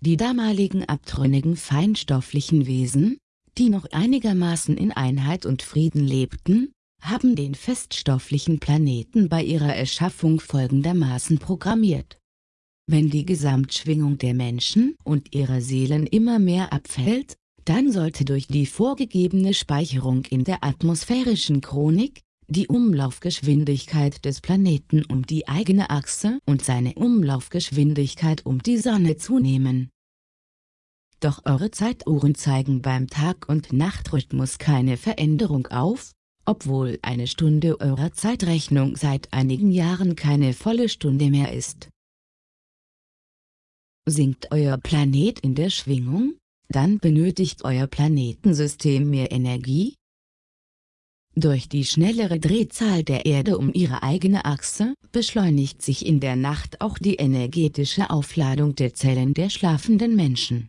Die damaligen abtrünnigen feinstofflichen Wesen, die noch einigermaßen in Einheit und Frieden lebten, haben den feststofflichen Planeten bei ihrer Erschaffung folgendermaßen programmiert. Wenn die Gesamtschwingung der Menschen und ihrer Seelen immer mehr abfällt, dann sollte durch die vorgegebene Speicherung in der atmosphärischen Chronik, die Umlaufgeschwindigkeit des Planeten um die eigene Achse und seine Umlaufgeschwindigkeit um die Sonne zunehmen. Doch eure Zeituhren zeigen beim Tag- und Nachtrhythmus keine Veränderung auf, obwohl eine Stunde eurer Zeitrechnung seit einigen Jahren keine volle Stunde mehr ist. Sinkt euer Planet in der Schwingung, dann benötigt euer Planetensystem mehr Energie. Durch die schnellere Drehzahl der Erde um ihre eigene Achse beschleunigt sich in der Nacht auch die energetische Aufladung der Zellen der schlafenden Menschen.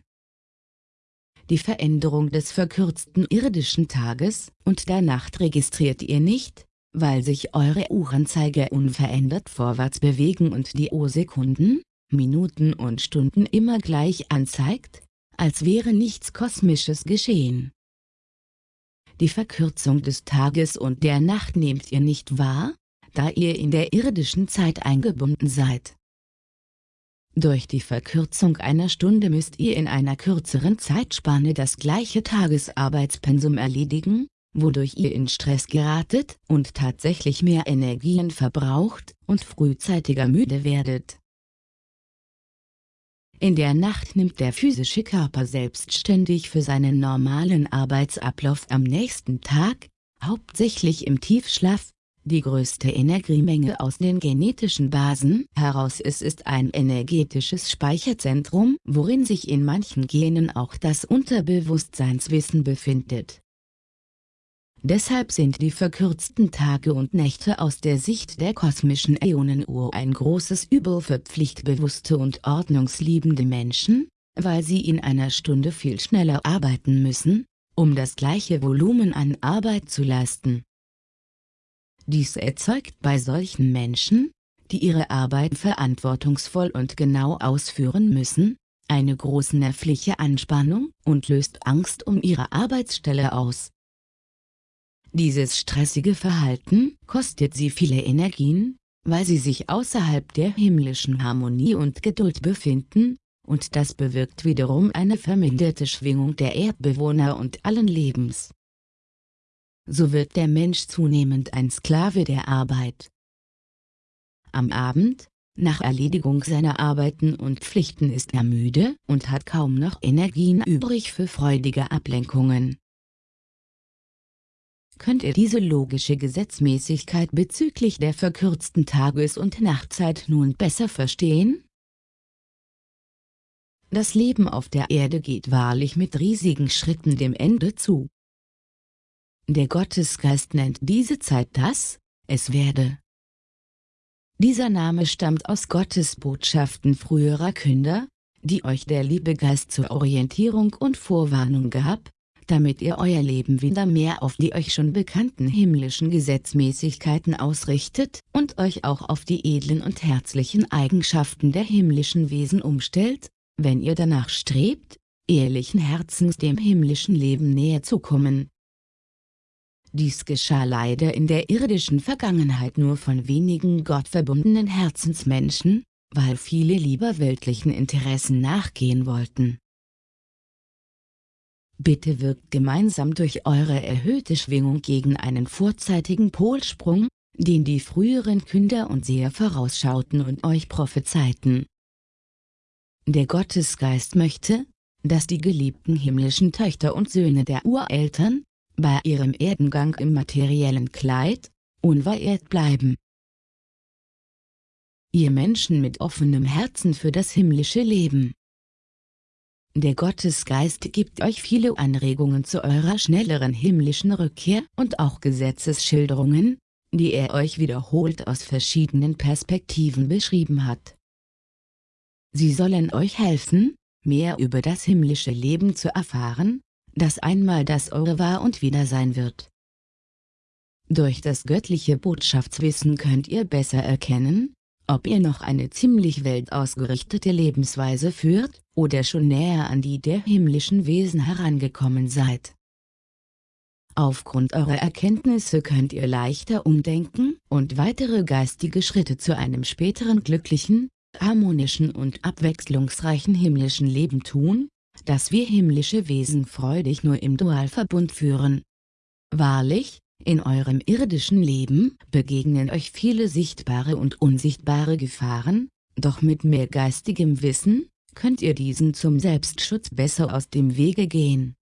Die Veränderung des verkürzten irdischen Tages und der Nacht registriert ihr nicht, weil sich eure Uhrenzeiger unverändert vorwärts bewegen und die O-Sekunden, Minuten und Stunden immer gleich anzeigt, als wäre nichts Kosmisches geschehen. die Verkürzung des Tages und der Nacht nehmt ihr nicht wahr, da ihr in der irdischen Zeit eingebunden seid. Durch die Verkürzung einer Stunde müsst ihr in einer kürzeren Zeitspanne das gleiche Tagesarbeitspensum erledigen, wodurch ihr in Stress geratet und tatsächlich mehr Energien verbraucht und frühzeitiger müde werdet. In der Nacht nimmt der physische Körper selbstständig für seinen normalen Arbeitsablauf am nächsten Tag, hauptsächlich im Tiefschlaf, die größte Energiemenge aus den genetischen Basen heraus. Es ist ein energetisches Speicherzentrum, worin sich in manchen Genen auch das Unterbewusstseinswissen befindet. Deshalb sind die verkürzten Tage und Nächte aus der Sicht der kosmischen Äonenuhr ein großes Übel für pflichtbewusste und ordnungsliebende Menschen, weil sie in einer Stunde viel schneller arbeiten müssen, um das gleiche Volumen an Arbeit zu leisten. Dies erzeugt bei solchen Menschen, die ihre Arbeit verantwortungsvoll und genau ausführen müssen, eine große nervliche Anspannung und löst Angst um ihre Arbeitsstelle aus. Dieses stressige Verhalten kostet sie viele Energien, weil sie sich außerhalb der himmlischen Harmonie und Geduld befinden, und das bewirkt wiederum eine verminderte Schwingung der Erdbewohner und allen Lebens. So wird der Mensch zunehmend ein Sklave der Arbeit. Am Abend, nach Erledigung seiner Arbeiten und Pflichten ist er müde und hat kaum noch Energien übrig für freudige Ablenkungen. Könnt ihr diese logische Gesetzmäßigkeit bezüglich der verkürzten Tages- und Nachtzeit nun besser verstehen? Das Leben auf der Erde geht wahrlich mit riesigen Schritten dem Ende zu. Der Gottesgeist nennt diese Zeit das, es werde. Dieser Name stammt aus Gottes Botschaften früherer Künder, die euch der Liebegeist zur Orientierung und Vorwarnung gab, damit ihr euer Leben wieder mehr auf die euch schon bekannten himmlischen Gesetzmäßigkeiten ausrichtet und euch auch auf die edlen und herzlichen Eigenschaften der himmlischen Wesen umstellt, wenn ihr danach strebt, ehrlichen Herzens dem himmlischen Leben näher zu kommen. Dies geschah leider in der irdischen Vergangenheit nur von wenigen gottverbundenen Herzensmenschen, weil viele lieber weltlichen Interessen nachgehen wollten. Bitte wirkt gemeinsam durch eure erhöhte Schwingung gegen einen vorzeitigen Polsprung, den die früheren Künder und Seher vorausschauten und euch prophezeiten. Der Gottesgeist möchte, dass die geliebten himmlischen Töchter und Söhne der Ureltern, bei ihrem Erdengang im materiellen Kleid, unverehrt bleiben. Ihr Menschen mit offenem Herzen für das himmlische Leben der Gottesgeist gibt euch viele Anregungen zu eurer schnelleren himmlischen Rückkehr und auch Gesetzesschilderungen, die er euch wiederholt aus verschiedenen Perspektiven beschrieben hat. Sie sollen euch helfen, mehr über das himmlische Leben zu erfahren, das einmal das eure war und wieder sein wird. Durch das göttliche Botschaftswissen könnt ihr besser erkennen, ob ihr noch eine ziemlich weltausgerichtete Lebensweise führt, oder schon näher an die der himmlischen Wesen herangekommen seid. Aufgrund eurer Erkenntnisse könnt ihr leichter umdenken und weitere geistige Schritte zu einem späteren glücklichen, harmonischen und abwechslungsreichen himmlischen Leben tun, das wir himmlische Wesen freudig nur im Dualverbund führen. Wahrlich, in eurem irdischen Leben begegnen euch viele sichtbare und unsichtbare Gefahren, doch mit mehr geistigem Wissen, könnt ihr diesen zum Selbstschutz besser aus dem Wege gehen.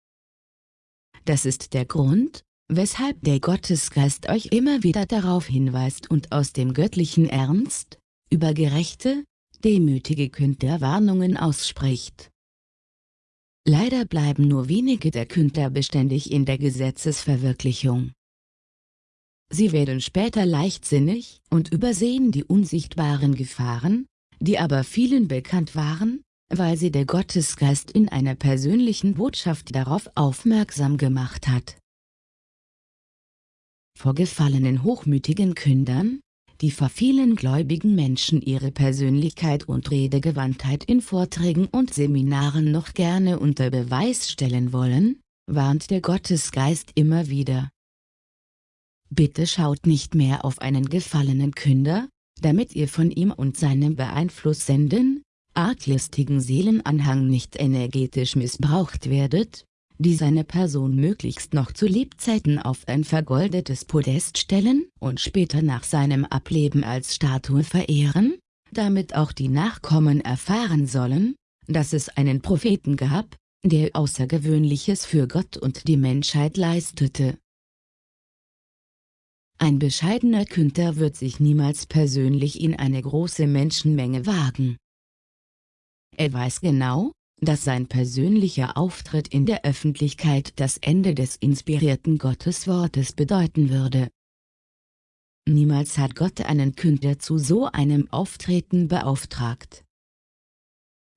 Das ist der Grund, weshalb der Gottesgeist euch immer wieder darauf hinweist und aus dem göttlichen Ernst, über gerechte, demütige Künder Warnungen ausspricht. Leider bleiben nur wenige der Künder beständig in der Gesetzesverwirklichung. Sie werden später leichtsinnig und übersehen die unsichtbaren Gefahren, die aber vielen bekannt waren, weil sie der Gottesgeist in einer persönlichen Botschaft darauf aufmerksam gemacht hat. Vor gefallenen hochmütigen Kündern, die vor vielen gläubigen Menschen ihre Persönlichkeit und Redegewandtheit in Vorträgen und Seminaren noch gerne unter Beweis stellen wollen, warnt der Gottesgeist immer wieder. Bitte schaut nicht mehr auf einen gefallenen Künder, damit ihr von ihm und seinem beeinflussenden, arglistigen Seelenanhang nicht energetisch missbraucht werdet, die seine Person möglichst noch zu Lebzeiten auf ein vergoldetes Podest stellen und später nach seinem Ableben als Statue verehren, damit auch die Nachkommen erfahren sollen, dass es einen Propheten gab, der Außergewöhnliches für Gott und die Menschheit leistete. Ein bescheidener Künder wird sich niemals persönlich in eine große Menschenmenge wagen. Er weiß genau, dass sein persönlicher Auftritt in der Öffentlichkeit das Ende des inspirierten Gotteswortes bedeuten würde. Niemals hat Gott einen Künder zu so einem Auftreten beauftragt.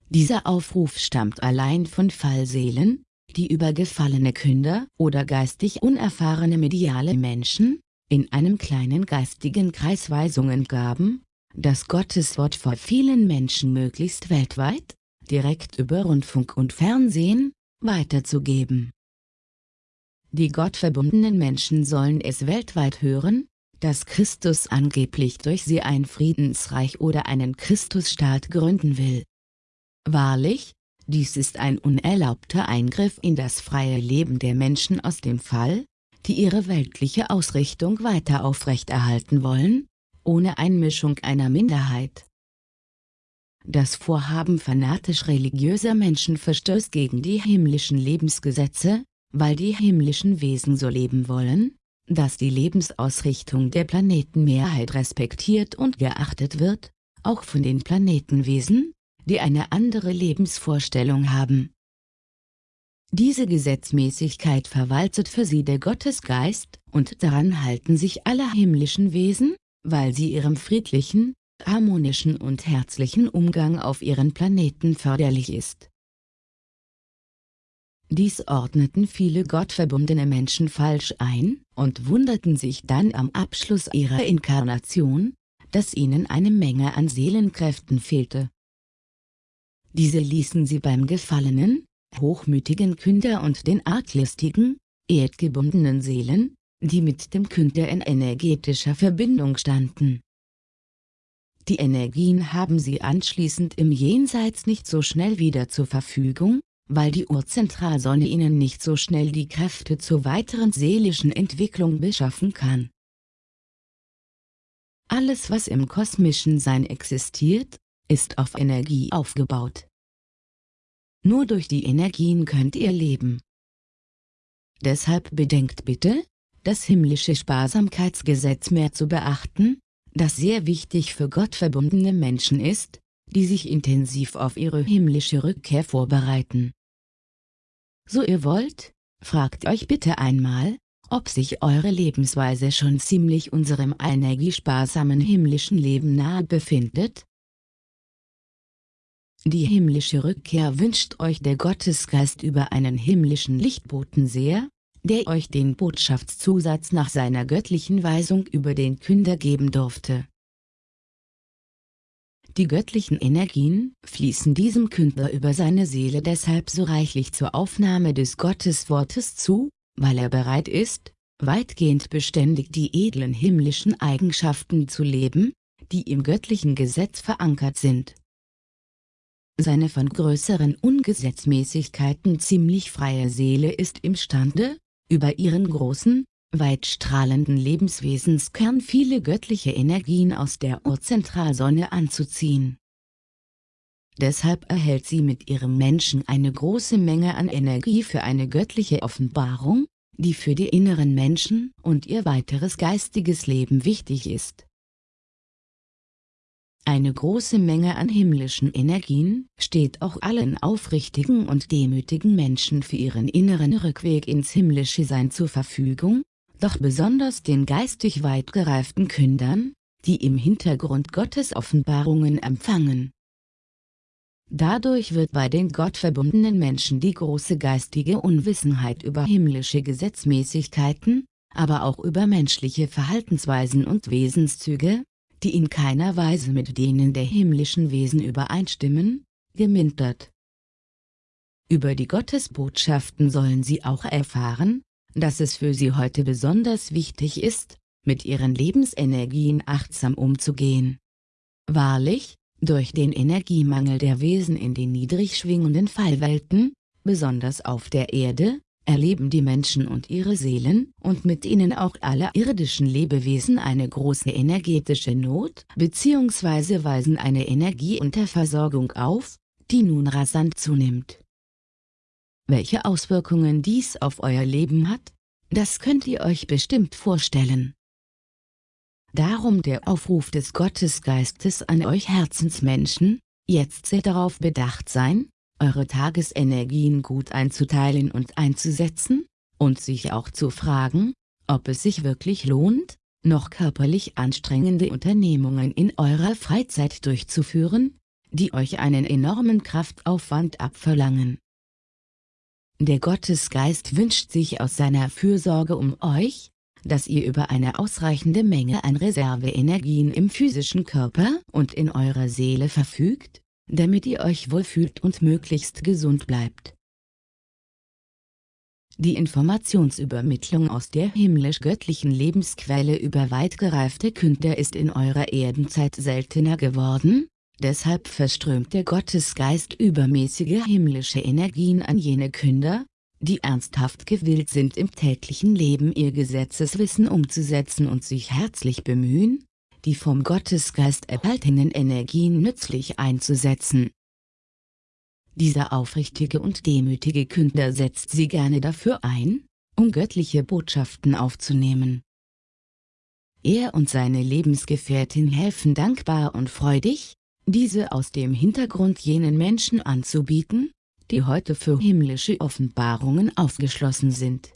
Dieser Aufruf stammt allein von Fallseelen, die über gefallene Künder oder geistig unerfahrene mediale Menschen, in einem kleinen geistigen Kreis Weisungen gaben, das Gotteswort vor vielen Menschen möglichst weltweit, direkt über Rundfunk und Fernsehen, weiterzugeben. Die gottverbundenen Menschen sollen es weltweit hören, dass Christus angeblich durch sie ein Friedensreich oder einen Christusstaat gründen will. Wahrlich, dies ist ein unerlaubter Eingriff in das freie Leben der Menschen aus dem Fall, die ihre weltliche Ausrichtung weiter aufrechterhalten wollen, ohne Einmischung einer Minderheit. Das Vorhaben fanatisch-religiöser Menschen verstößt gegen die himmlischen Lebensgesetze, weil die himmlischen Wesen so leben wollen, dass die Lebensausrichtung der Planetenmehrheit respektiert und geachtet wird, auch von den Planetenwesen, die eine andere Lebensvorstellung haben. Diese Gesetzmäßigkeit verwaltet für sie der Gottesgeist, und daran halten sich alle himmlischen Wesen, weil sie ihrem friedlichen, harmonischen und herzlichen Umgang auf ihren Planeten förderlich ist. Dies ordneten viele gottverbundene Menschen falsch ein, und wunderten sich dann am Abschluss ihrer Inkarnation, dass ihnen eine Menge an Seelenkräften fehlte. Diese ließen sie beim gefallenen, hochmütigen Künder und den arglistigen, erdgebundenen Seelen, die mit dem Künder in energetischer Verbindung standen. Die Energien haben sie anschließend im Jenseits nicht so schnell wieder zur Verfügung, weil die Urzentralsonne ihnen nicht so schnell die Kräfte zur weiteren seelischen Entwicklung beschaffen kann. Alles was im kosmischen Sein existiert, ist auf Energie aufgebaut. Nur durch die Energien könnt ihr leben. Deshalb bedenkt bitte, das himmlische Sparsamkeitsgesetz mehr zu beachten, das sehr wichtig für Gott verbundene Menschen ist, die sich intensiv auf ihre himmlische Rückkehr vorbereiten. So ihr wollt, fragt euch bitte einmal, ob sich eure Lebensweise schon ziemlich unserem energiesparsamen himmlischen Leben nahe befindet? Die himmlische Rückkehr wünscht euch der Gottesgeist über einen himmlischen Lichtboten sehr, der euch den Botschaftszusatz nach seiner göttlichen Weisung über den Künder geben durfte. Die göttlichen Energien fließen diesem Künder über seine Seele deshalb so reichlich zur Aufnahme des Gotteswortes zu, weil er bereit ist, weitgehend beständig die edlen himmlischen Eigenschaften zu leben, die im göttlichen Gesetz verankert sind. Seine von größeren Ungesetzmäßigkeiten ziemlich freie Seele ist imstande, über ihren großen, weitstrahlenden Lebenswesenskern viele göttliche Energien aus der Urzentralsonne anzuziehen. Deshalb erhält sie mit ihrem Menschen eine große Menge an Energie für eine göttliche Offenbarung, die für die inneren Menschen und ihr weiteres geistiges Leben wichtig ist. Eine große Menge an himmlischen Energien steht auch allen aufrichtigen und demütigen Menschen für ihren inneren Rückweg ins himmlische Sein zur Verfügung, doch besonders den geistig weit gereiften Kündern, die im Hintergrund Gottes Offenbarungen empfangen. Dadurch wird bei den gottverbundenen Menschen die große geistige Unwissenheit über himmlische Gesetzmäßigkeiten, aber auch über menschliche Verhaltensweisen und Wesenszüge, die in keiner Weise mit denen der himmlischen Wesen übereinstimmen, gemindert. Über die Gottesbotschaften sollen sie auch erfahren, dass es für sie heute besonders wichtig ist, mit ihren Lebensenergien achtsam umzugehen. Wahrlich, durch den Energiemangel der Wesen in den niedrig schwingenden Fallwelten, besonders auf der Erde, erleben die Menschen und ihre Seelen und mit ihnen auch alle irdischen Lebewesen eine große energetische Not bzw. weisen eine Energieunterversorgung auf, die nun rasant zunimmt. Welche Auswirkungen dies auf euer Leben hat, das könnt ihr euch bestimmt vorstellen. Darum der Aufruf des Gottesgeistes an euch Herzensmenschen, jetzt sehr darauf bedacht sein, eure Tagesenergien gut einzuteilen und einzusetzen, und sich auch zu fragen, ob es sich wirklich lohnt, noch körperlich anstrengende Unternehmungen in eurer Freizeit durchzuführen, die euch einen enormen Kraftaufwand abverlangen. Der Gottesgeist wünscht sich aus seiner Fürsorge um euch, dass ihr über eine ausreichende Menge an Reserveenergien im physischen Körper und in eurer Seele verfügt, damit ihr euch wohlfühlt und möglichst gesund bleibt. Die Informationsübermittlung aus der himmlisch-göttlichen Lebensquelle über weit gereifte Künder ist in eurer Erdenzeit seltener geworden, deshalb verströmt der Gottesgeist übermäßige himmlische Energien an jene Künder, die ernsthaft gewillt sind im täglichen Leben ihr Gesetzeswissen umzusetzen und sich herzlich bemühen, die vom Gottesgeist erhaltenen Energien nützlich einzusetzen. Dieser aufrichtige und demütige Künder setzt sie gerne dafür ein, um göttliche Botschaften aufzunehmen. Er und seine Lebensgefährtin helfen dankbar und freudig, diese aus dem Hintergrund jenen Menschen anzubieten, die heute für himmlische Offenbarungen aufgeschlossen sind.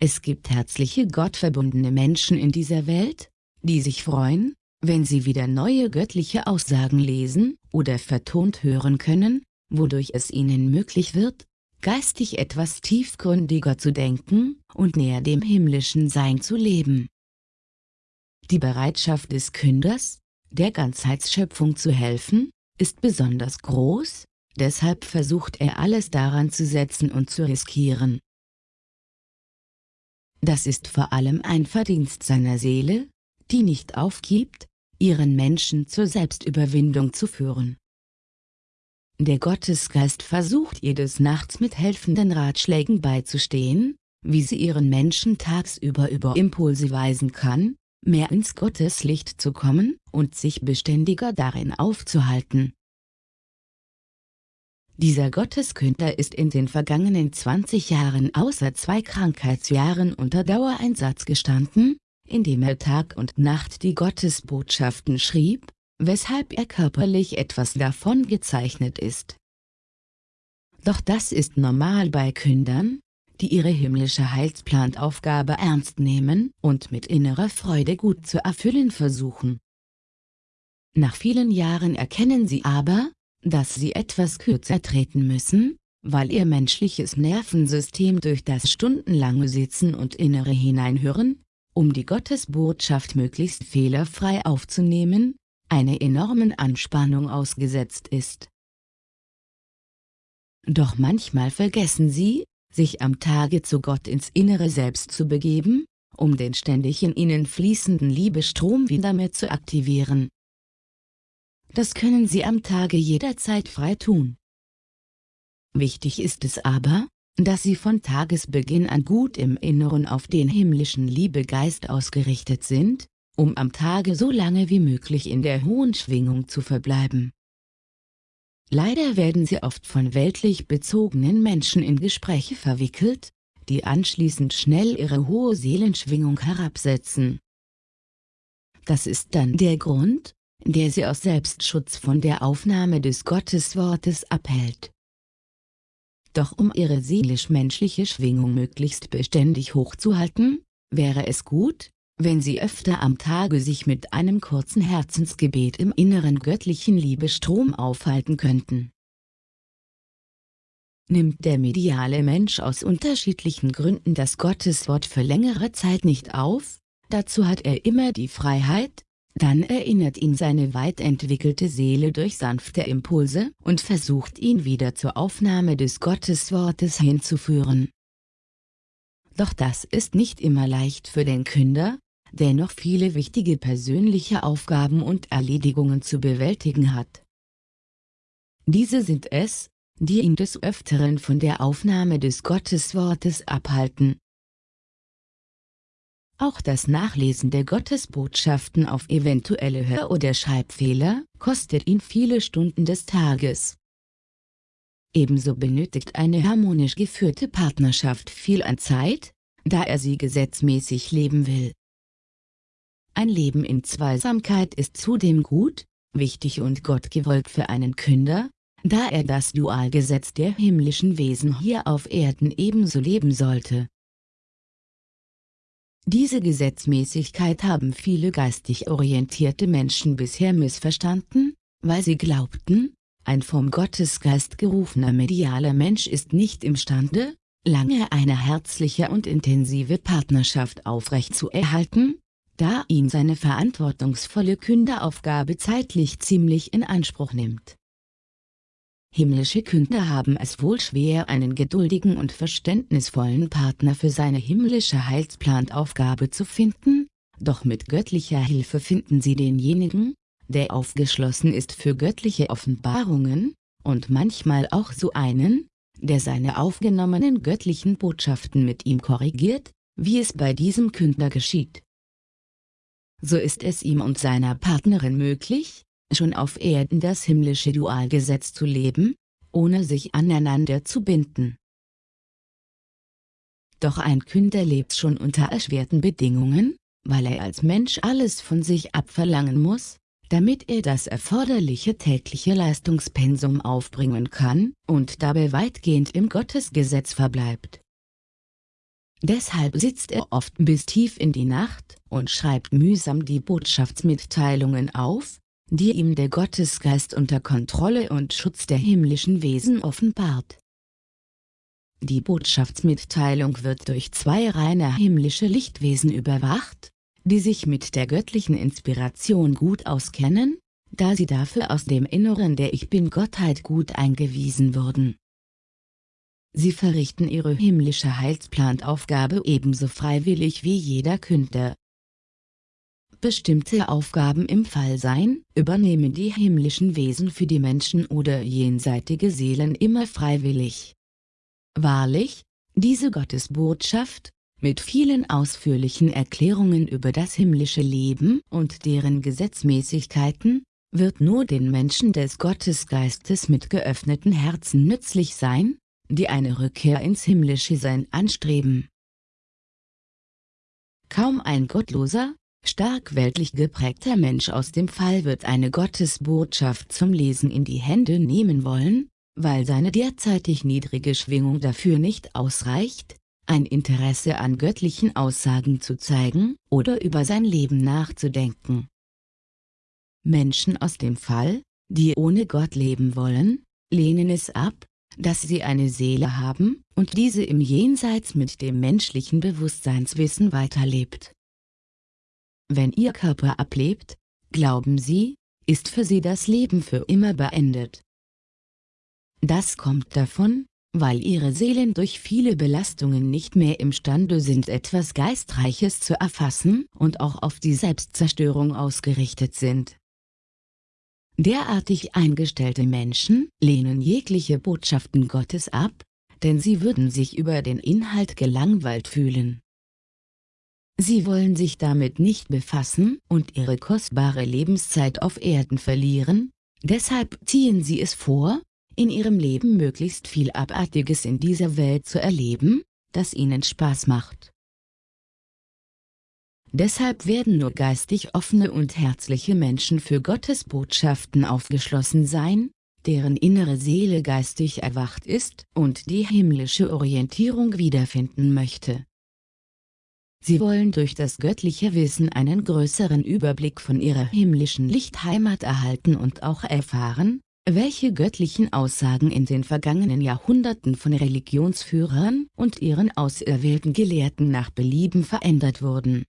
Es gibt herzliche gottverbundene Menschen in dieser Welt, die sich freuen, wenn sie wieder neue göttliche Aussagen lesen oder vertont hören können, wodurch es ihnen möglich wird, geistig etwas tiefgründiger zu denken und näher dem himmlischen Sein zu leben. Die Bereitschaft des Künders, der Ganzheitsschöpfung zu helfen, ist besonders groß, deshalb versucht er alles daran zu setzen und zu riskieren. Das ist vor allem ein Verdienst seiner Seele, die nicht aufgibt, ihren Menschen zur Selbstüberwindung zu führen. Der Gottesgeist versucht ihr des Nachts mit helfenden Ratschlägen beizustehen, wie sie ihren Menschen tagsüber über Impulse weisen kann, mehr ins Gotteslicht zu kommen und sich beständiger darin aufzuhalten. Dieser Gotteskünder ist in den vergangenen 20 Jahren außer zwei Krankheitsjahren unter Dauereinsatz gestanden, indem er Tag und Nacht die Gottesbotschaften schrieb, weshalb er körperlich etwas davon gezeichnet ist. Doch das ist normal bei Kündern, die ihre himmlische Heilsplantaufgabe ernst nehmen und mit innerer Freude gut zu erfüllen versuchen. Nach vielen Jahren erkennen sie aber, dass sie etwas kürzer treten müssen, weil ihr menschliches Nervensystem durch das stundenlange Sitzen und innere Hineinhören, um die Gottesbotschaft möglichst fehlerfrei aufzunehmen, einer enormen Anspannung ausgesetzt ist. Doch manchmal vergessen sie, sich am Tage zu Gott ins innere Selbst zu begeben, um den ständig in ihnen fließenden Liebestrom wieder mehr zu aktivieren. Das können sie am Tage jederzeit frei tun. Wichtig ist es aber, dass sie von Tagesbeginn an gut im Inneren auf den himmlischen Liebegeist ausgerichtet sind, um am Tage so lange wie möglich in der hohen Schwingung zu verbleiben. Leider werden sie oft von weltlich bezogenen Menschen in Gespräche verwickelt, die anschließend schnell ihre hohe Seelenschwingung herabsetzen. Das ist dann der Grund, der sie aus Selbstschutz von der Aufnahme des Gotteswortes abhält. Doch um ihre seelisch-menschliche Schwingung möglichst beständig hochzuhalten, wäre es gut, wenn sie öfter am Tage sich mit einem kurzen Herzensgebet im inneren göttlichen Liebestrom aufhalten könnten. Nimmt der mediale Mensch aus unterschiedlichen Gründen das Gotteswort für längere Zeit nicht auf, dazu hat er immer die Freiheit, dann erinnert ihn seine weit entwickelte Seele durch sanfte Impulse und versucht ihn wieder zur Aufnahme des Gotteswortes hinzuführen. Doch das ist nicht immer leicht für den Künder, der noch viele wichtige persönliche Aufgaben und Erledigungen zu bewältigen hat. Diese sind es, die ihn des Öfteren von der Aufnahme des Gotteswortes abhalten. Auch das Nachlesen der Gottesbotschaften auf eventuelle Hör- oder Schreibfehler kostet ihn viele Stunden des Tages. Ebenso benötigt eine harmonisch geführte Partnerschaft viel an Zeit, da er sie gesetzmäßig leben will. Ein Leben in Zweisamkeit ist zudem gut, wichtig und gottgewollt für einen Künder, da er das Dualgesetz der himmlischen Wesen hier auf Erden ebenso leben sollte. Diese Gesetzmäßigkeit haben viele geistig orientierte Menschen bisher missverstanden, weil sie glaubten, ein vom Gottesgeist gerufener medialer Mensch ist nicht imstande, lange eine herzliche und intensive Partnerschaft aufrechtzuerhalten, da ihn seine verantwortungsvolle Künderaufgabe zeitlich ziemlich in Anspruch nimmt. Himmlische Künder haben es wohl schwer einen geduldigen und verständnisvollen Partner für seine himmlische Heilsplantaufgabe zu finden, doch mit göttlicher Hilfe finden sie denjenigen, der aufgeschlossen ist für göttliche Offenbarungen, und manchmal auch so einen, der seine aufgenommenen göttlichen Botschaften mit ihm korrigiert, wie es bei diesem Künder geschieht. So ist es ihm und seiner Partnerin möglich, schon auf Erden das himmlische Dualgesetz zu leben, ohne sich aneinander zu binden. Doch ein Künder lebt schon unter erschwerten Bedingungen, weil er als Mensch alles von sich abverlangen muss, damit er das erforderliche tägliche Leistungspensum aufbringen kann und dabei weitgehend im Gottesgesetz verbleibt. Deshalb sitzt er oft bis tief in die Nacht und schreibt mühsam die Botschaftsmitteilungen auf, die ihm der Gottesgeist unter Kontrolle und Schutz der himmlischen Wesen offenbart. Die Botschaftsmitteilung wird durch zwei reine himmlische Lichtwesen überwacht, die sich mit der göttlichen Inspiration gut auskennen, da sie dafür aus dem Inneren der Ich Bin-Gottheit gut eingewiesen wurden. Sie verrichten ihre himmlische Heilsplantaufgabe ebenso freiwillig wie jeder Künder. Bestimmte Aufgaben im Fallsein übernehmen die himmlischen Wesen für die Menschen oder jenseitige Seelen immer freiwillig. Wahrlich, diese Gottesbotschaft, mit vielen ausführlichen Erklärungen über das himmlische Leben und deren Gesetzmäßigkeiten, wird nur den Menschen des Gottesgeistes mit geöffneten Herzen nützlich sein, die eine Rückkehr ins himmlische Sein anstreben. Kaum ein gottloser, stark weltlich geprägter Mensch aus dem Fall wird eine Gottesbotschaft zum Lesen in die Hände nehmen wollen, weil seine derzeitig niedrige Schwingung dafür nicht ausreicht, ein Interesse an göttlichen Aussagen zu zeigen oder über sein Leben nachzudenken. Menschen aus dem Fall, die ohne Gott leben wollen, lehnen es ab, dass sie eine Seele haben und diese im Jenseits mit dem menschlichen Bewusstseinswissen weiterlebt. Wenn ihr Körper ablebt, glauben sie, ist für sie das Leben für immer beendet. Das kommt davon, weil ihre Seelen durch viele Belastungen nicht mehr imstande sind etwas Geistreiches zu erfassen und auch auf die Selbstzerstörung ausgerichtet sind. Derartig eingestellte Menschen lehnen jegliche Botschaften Gottes ab, denn sie würden sich über den Inhalt gelangweilt fühlen. Sie wollen sich damit nicht befassen und ihre kostbare Lebenszeit auf Erden verlieren, deshalb ziehen sie es vor, in ihrem Leben möglichst viel Abartiges in dieser Welt zu erleben, das ihnen Spaß macht. Deshalb werden nur geistig offene und herzliche Menschen für Gottes Botschaften aufgeschlossen sein, deren innere Seele geistig erwacht ist und die himmlische Orientierung wiederfinden möchte. Sie wollen durch das göttliche Wissen einen größeren Überblick von ihrer himmlischen Lichtheimat erhalten und auch erfahren, welche göttlichen Aussagen in den vergangenen Jahrhunderten von Religionsführern und ihren auserwählten Gelehrten nach Belieben verändert wurden.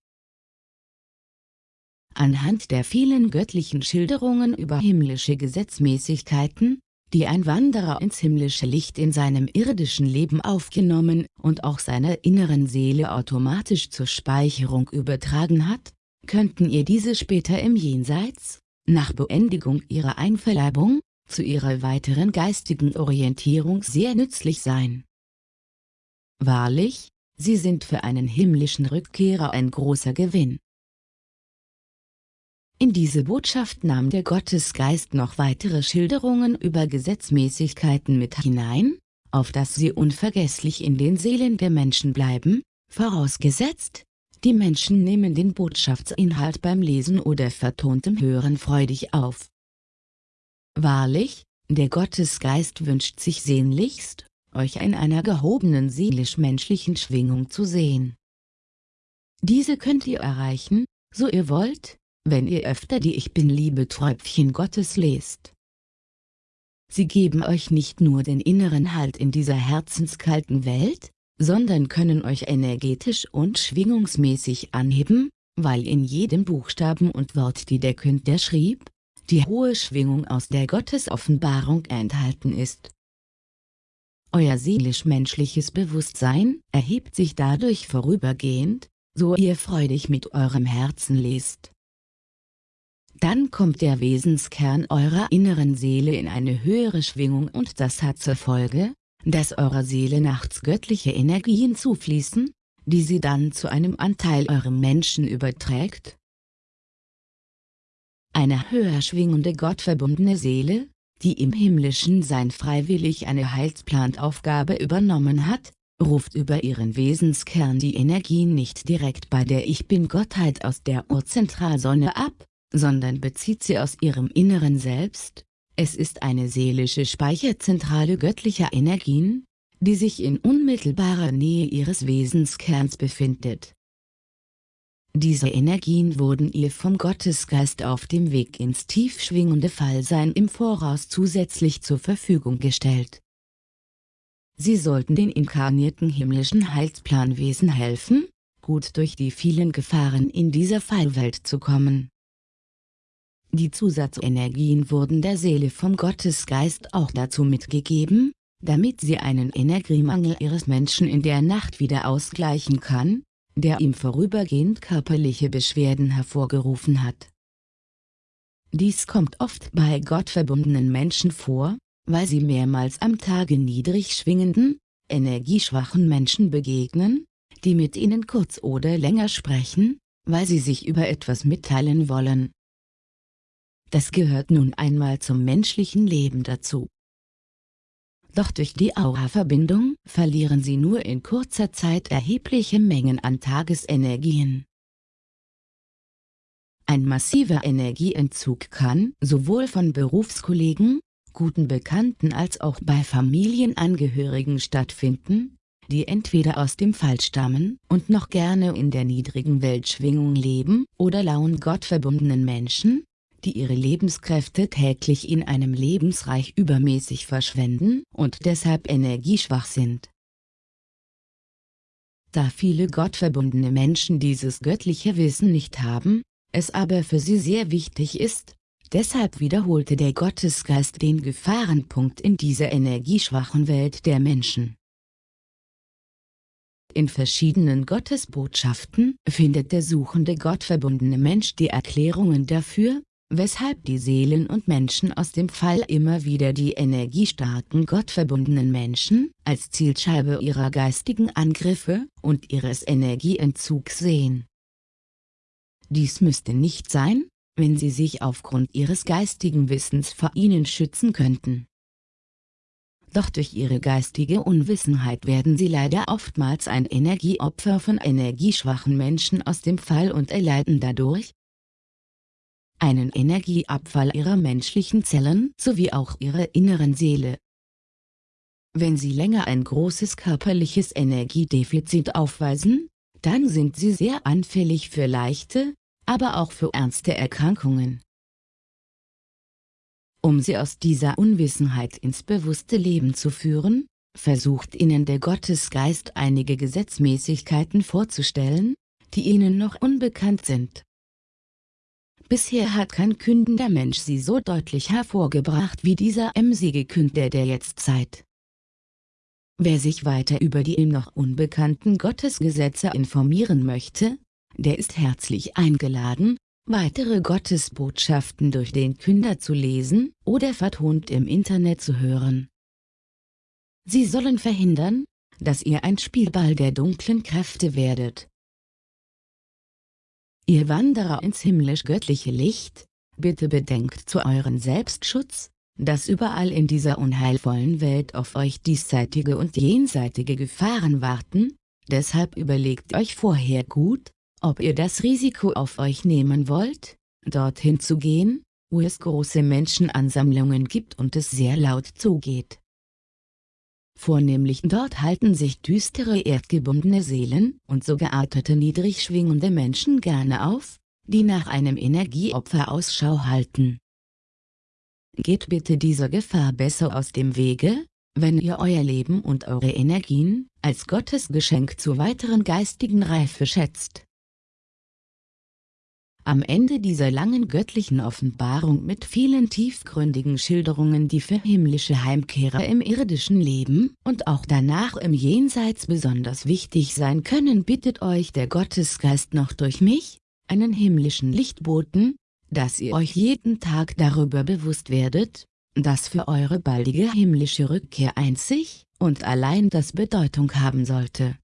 anhand der vielen göttlichen Schilderungen über himmlische Gesetzmäßigkeiten, die ein Wanderer ins himmlische Licht in seinem irdischen Leben aufgenommen und auch seiner inneren Seele automatisch zur Speicherung übertragen hat, könnten ihr diese später im Jenseits, nach Beendigung ihrer Einverleibung, zu ihrer weiteren geistigen Orientierung sehr nützlich sein. Wahrlich, sie sind für einen himmlischen Rückkehrer ein großer Gewinn. In diese Botschaft nahm der Gottesgeist noch weitere Schilderungen über Gesetzmäßigkeiten mit hinein, auf dass sie unvergesslich in den Seelen der Menschen bleiben, vorausgesetzt, die Menschen nehmen den Botschaftsinhalt beim Lesen oder vertontem Hören freudig auf. Wahrlich, der Gottesgeist wünscht sich sehnlichst, euch in einer gehobenen seelisch-menschlichen Schwingung zu sehen. Diese könnt ihr erreichen, so ihr wollt, wenn ihr öfter die Ich Bin-Liebe Träubchen Gottes lest. Sie geben euch nicht nur den inneren Halt in dieser herzenskalten Welt, sondern können euch energetisch und schwingungsmäßig anheben, weil in jedem Buchstaben und Wort die der Künder schrieb, die hohe Schwingung aus der Gottesoffenbarung enthalten ist. Euer seelisch-menschliches Bewusstsein erhebt sich dadurch vorübergehend, so ihr freudig mit eurem Herzen lest. Dann kommt der Wesenskern eurer inneren Seele in eine höhere Schwingung und das hat zur Folge, dass eurer Seele nachts göttliche Energien zufließen, die sie dann zu einem Anteil eurem Menschen überträgt. Eine höher schwingende gottverbundene Seele, die im himmlischen Sein freiwillig eine Heilsplantaufgabe übernommen hat, ruft über ihren Wesenskern die Energien nicht direkt bei der Ich Bin-Gottheit aus der Urzentralsonne ab, sondern bezieht sie aus ihrem inneren Selbst, es ist eine seelische Speicherzentrale göttlicher Energien, die sich in unmittelbarer Nähe ihres Wesenskerns befindet. Diese Energien wurden ihr vom Gottesgeist auf dem Weg ins tief schwingende Fallsein im Voraus zusätzlich zur Verfügung gestellt. Sie sollten den inkarnierten himmlischen Heilsplanwesen helfen, gut durch die vielen Gefahren in dieser Fallwelt zu kommen. Die Zusatzenergien wurden der Seele vom Gottesgeist auch dazu mitgegeben, damit sie einen Energiemangel ihres Menschen in der Nacht wieder ausgleichen kann, der ihm vorübergehend körperliche Beschwerden hervorgerufen hat. Dies kommt oft bei gottverbundenen Menschen vor, weil sie mehrmals am Tage niedrig schwingenden, energieschwachen Menschen begegnen, die mit ihnen kurz oder länger sprechen, weil sie sich über etwas mitteilen wollen, das gehört nun einmal zum menschlichen Leben dazu. Doch durch die Aura-Verbindung verlieren sie nur in kurzer Zeit erhebliche Mengen an Tagesenergien. Ein massiver Energieentzug kann sowohl von Berufskollegen, guten Bekannten als auch bei Familienangehörigen stattfinden, die entweder aus dem Fall stammen und noch gerne in der niedrigen Weltschwingung leben oder lauen gottverbundenen Menschen, die ihre Lebenskräfte täglich in einem Lebensreich übermäßig verschwenden und deshalb energieschwach sind. Da viele gottverbundene Menschen dieses göttliche Wissen nicht haben, es aber für sie sehr wichtig ist, deshalb wiederholte der Gottesgeist den Gefahrenpunkt in dieser energieschwachen Welt der Menschen. In verschiedenen Gottesbotschaften findet der suchende gottverbundene Mensch die Erklärungen dafür, weshalb die Seelen und Menschen aus dem Fall immer wieder die energiestarken gottverbundenen Menschen als Zielscheibe ihrer geistigen Angriffe und ihres Energieentzugs sehen. Dies müsste nicht sein, wenn sie sich aufgrund ihres geistigen Wissens vor ihnen schützen könnten. Doch durch ihre geistige Unwissenheit werden sie leider oftmals ein Energieopfer von energieschwachen Menschen aus dem Fall und erleiden dadurch, einen Energieabfall ihrer menschlichen Zellen sowie auch ihrer inneren Seele. Wenn sie länger ein großes körperliches Energiedefizit aufweisen, dann sind sie sehr anfällig für leichte, aber auch für ernste Erkrankungen. Um sie aus dieser Unwissenheit ins bewusste Leben zu führen, versucht ihnen der Gottesgeist einige Gesetzmäßigkeiten vorzustellen, die ihnen noch unbekannt sind. Bisher hat kein kündender Mensch sie so deutlich hervorgebracht wie dieser emsige Künder der Jetztzeit. Wer sich weiter über die ihm noch unbekannten Gottesgesetze informieren möchte, der ist herzlich eingeladen, weitere Gottesbotschaften durch den Künder zu lesen oder vertont im Internet zu hören. Sie sollen verhindern, dass ihr ein Spielball der dunklen Kräfte werdet. Ihr Wanderer ins himmlisch-göttliche Licht, bitte bedenkt zu euren Selbstschutz, dass überall in dieser unheilvollen Welt auf euch diesseitige und jenseitige Gefahren warten, deshalb überlegt euch vorher gut, ob ihr das Risiko auf euch nehmen wollt, dorthin zu gehen, wo es große Menschenansammlungen gibt und es sehr laut zugeht. Vornehmlich dort halten sich düstere erdgebundene Seelen und so geartete niedrig schwingende Menschen gerne auf, die nach einem Energieopfer Ausschau halten. Geht bitte dieser Gefahr besser aus dem Wege, wenn ihr euer Leben und eure Energien als Gottes Geschenk zur weiteren geistigen Reife schätzt. Am Ende dieser langen göttlichen Offenbarung mit vielen tiefgründigen Schilderungen die für himmlische Heimkehrer im irdischen Leben und auch danach im Jenseits besonders wichtig sein können bittet euch der Gottesgeist noch durch mich, einen himmlischen Lichtboten, dass ihr euch jeden Tag darüber bewusst werdet, dass für eure baldige himmlische Rückkehr einzig und allein das Bedeutung haben sollte.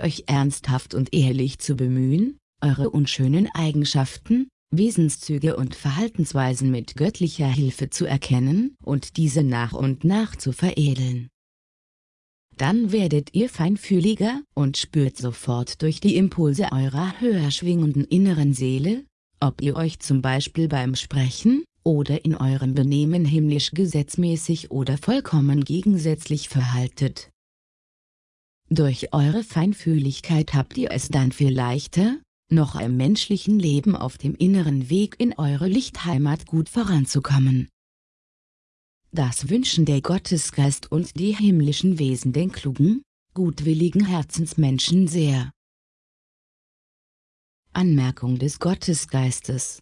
Euch ernsthaft und ehrlich zu bemühen, eure unschönen Eigenschaften, Wesenszüge und Verhaltensweisen mit göttlicher Hilfe zu erkennen und diese nach und nach zu veredeln. Dann werdet ihr feinfühliger und spürt sofort durch die Impulse eurer höher schwingenden inneren Seele, ob ihr euch zum Beispiel beim Sprechen oder in eurem Benehmen himmlisch gesetzmäßig oder vollkommen gegensätzlich verhaltet. Durch eure Feinfühligkeit habt ihr es dann viel leichter, noch im menschlichen Leben auf dem inneren Weg in eure Lichtheimat gut voranzukommen. Das wünschen der Gottesgeist und die himmlischen Wesen den klugen, gutwilligen Herzensmenschen sehr. Anmerkung des Gottesgeistes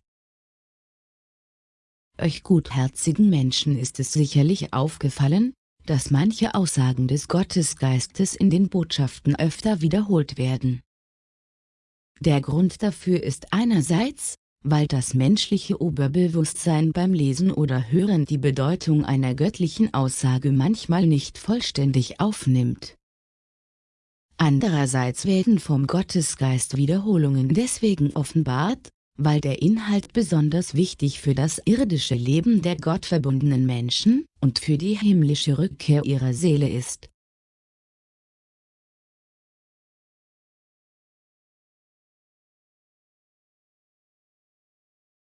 Euch gutherzigen Menschen ist es sicherlich aufgefallen, dass manche Aussagen des Gottesgeistes in den Botschaften öfter wiederholt werden. Der Grund dafür ist einerseits, weil das menschliche Oberbewusstsein beim Lesen oder Hören die Bedeutung einer göttlichen Aussage manchmal nicht vollständig aufnimmt. Andererseits werden vom Gottesgeist Wiederholungen deswegen offenbart, weil der Inhalt besonders wichtig für das irdische Leben der gottverbundenen Menschen und für die himmlische Rückkehr ihrer Seele ist.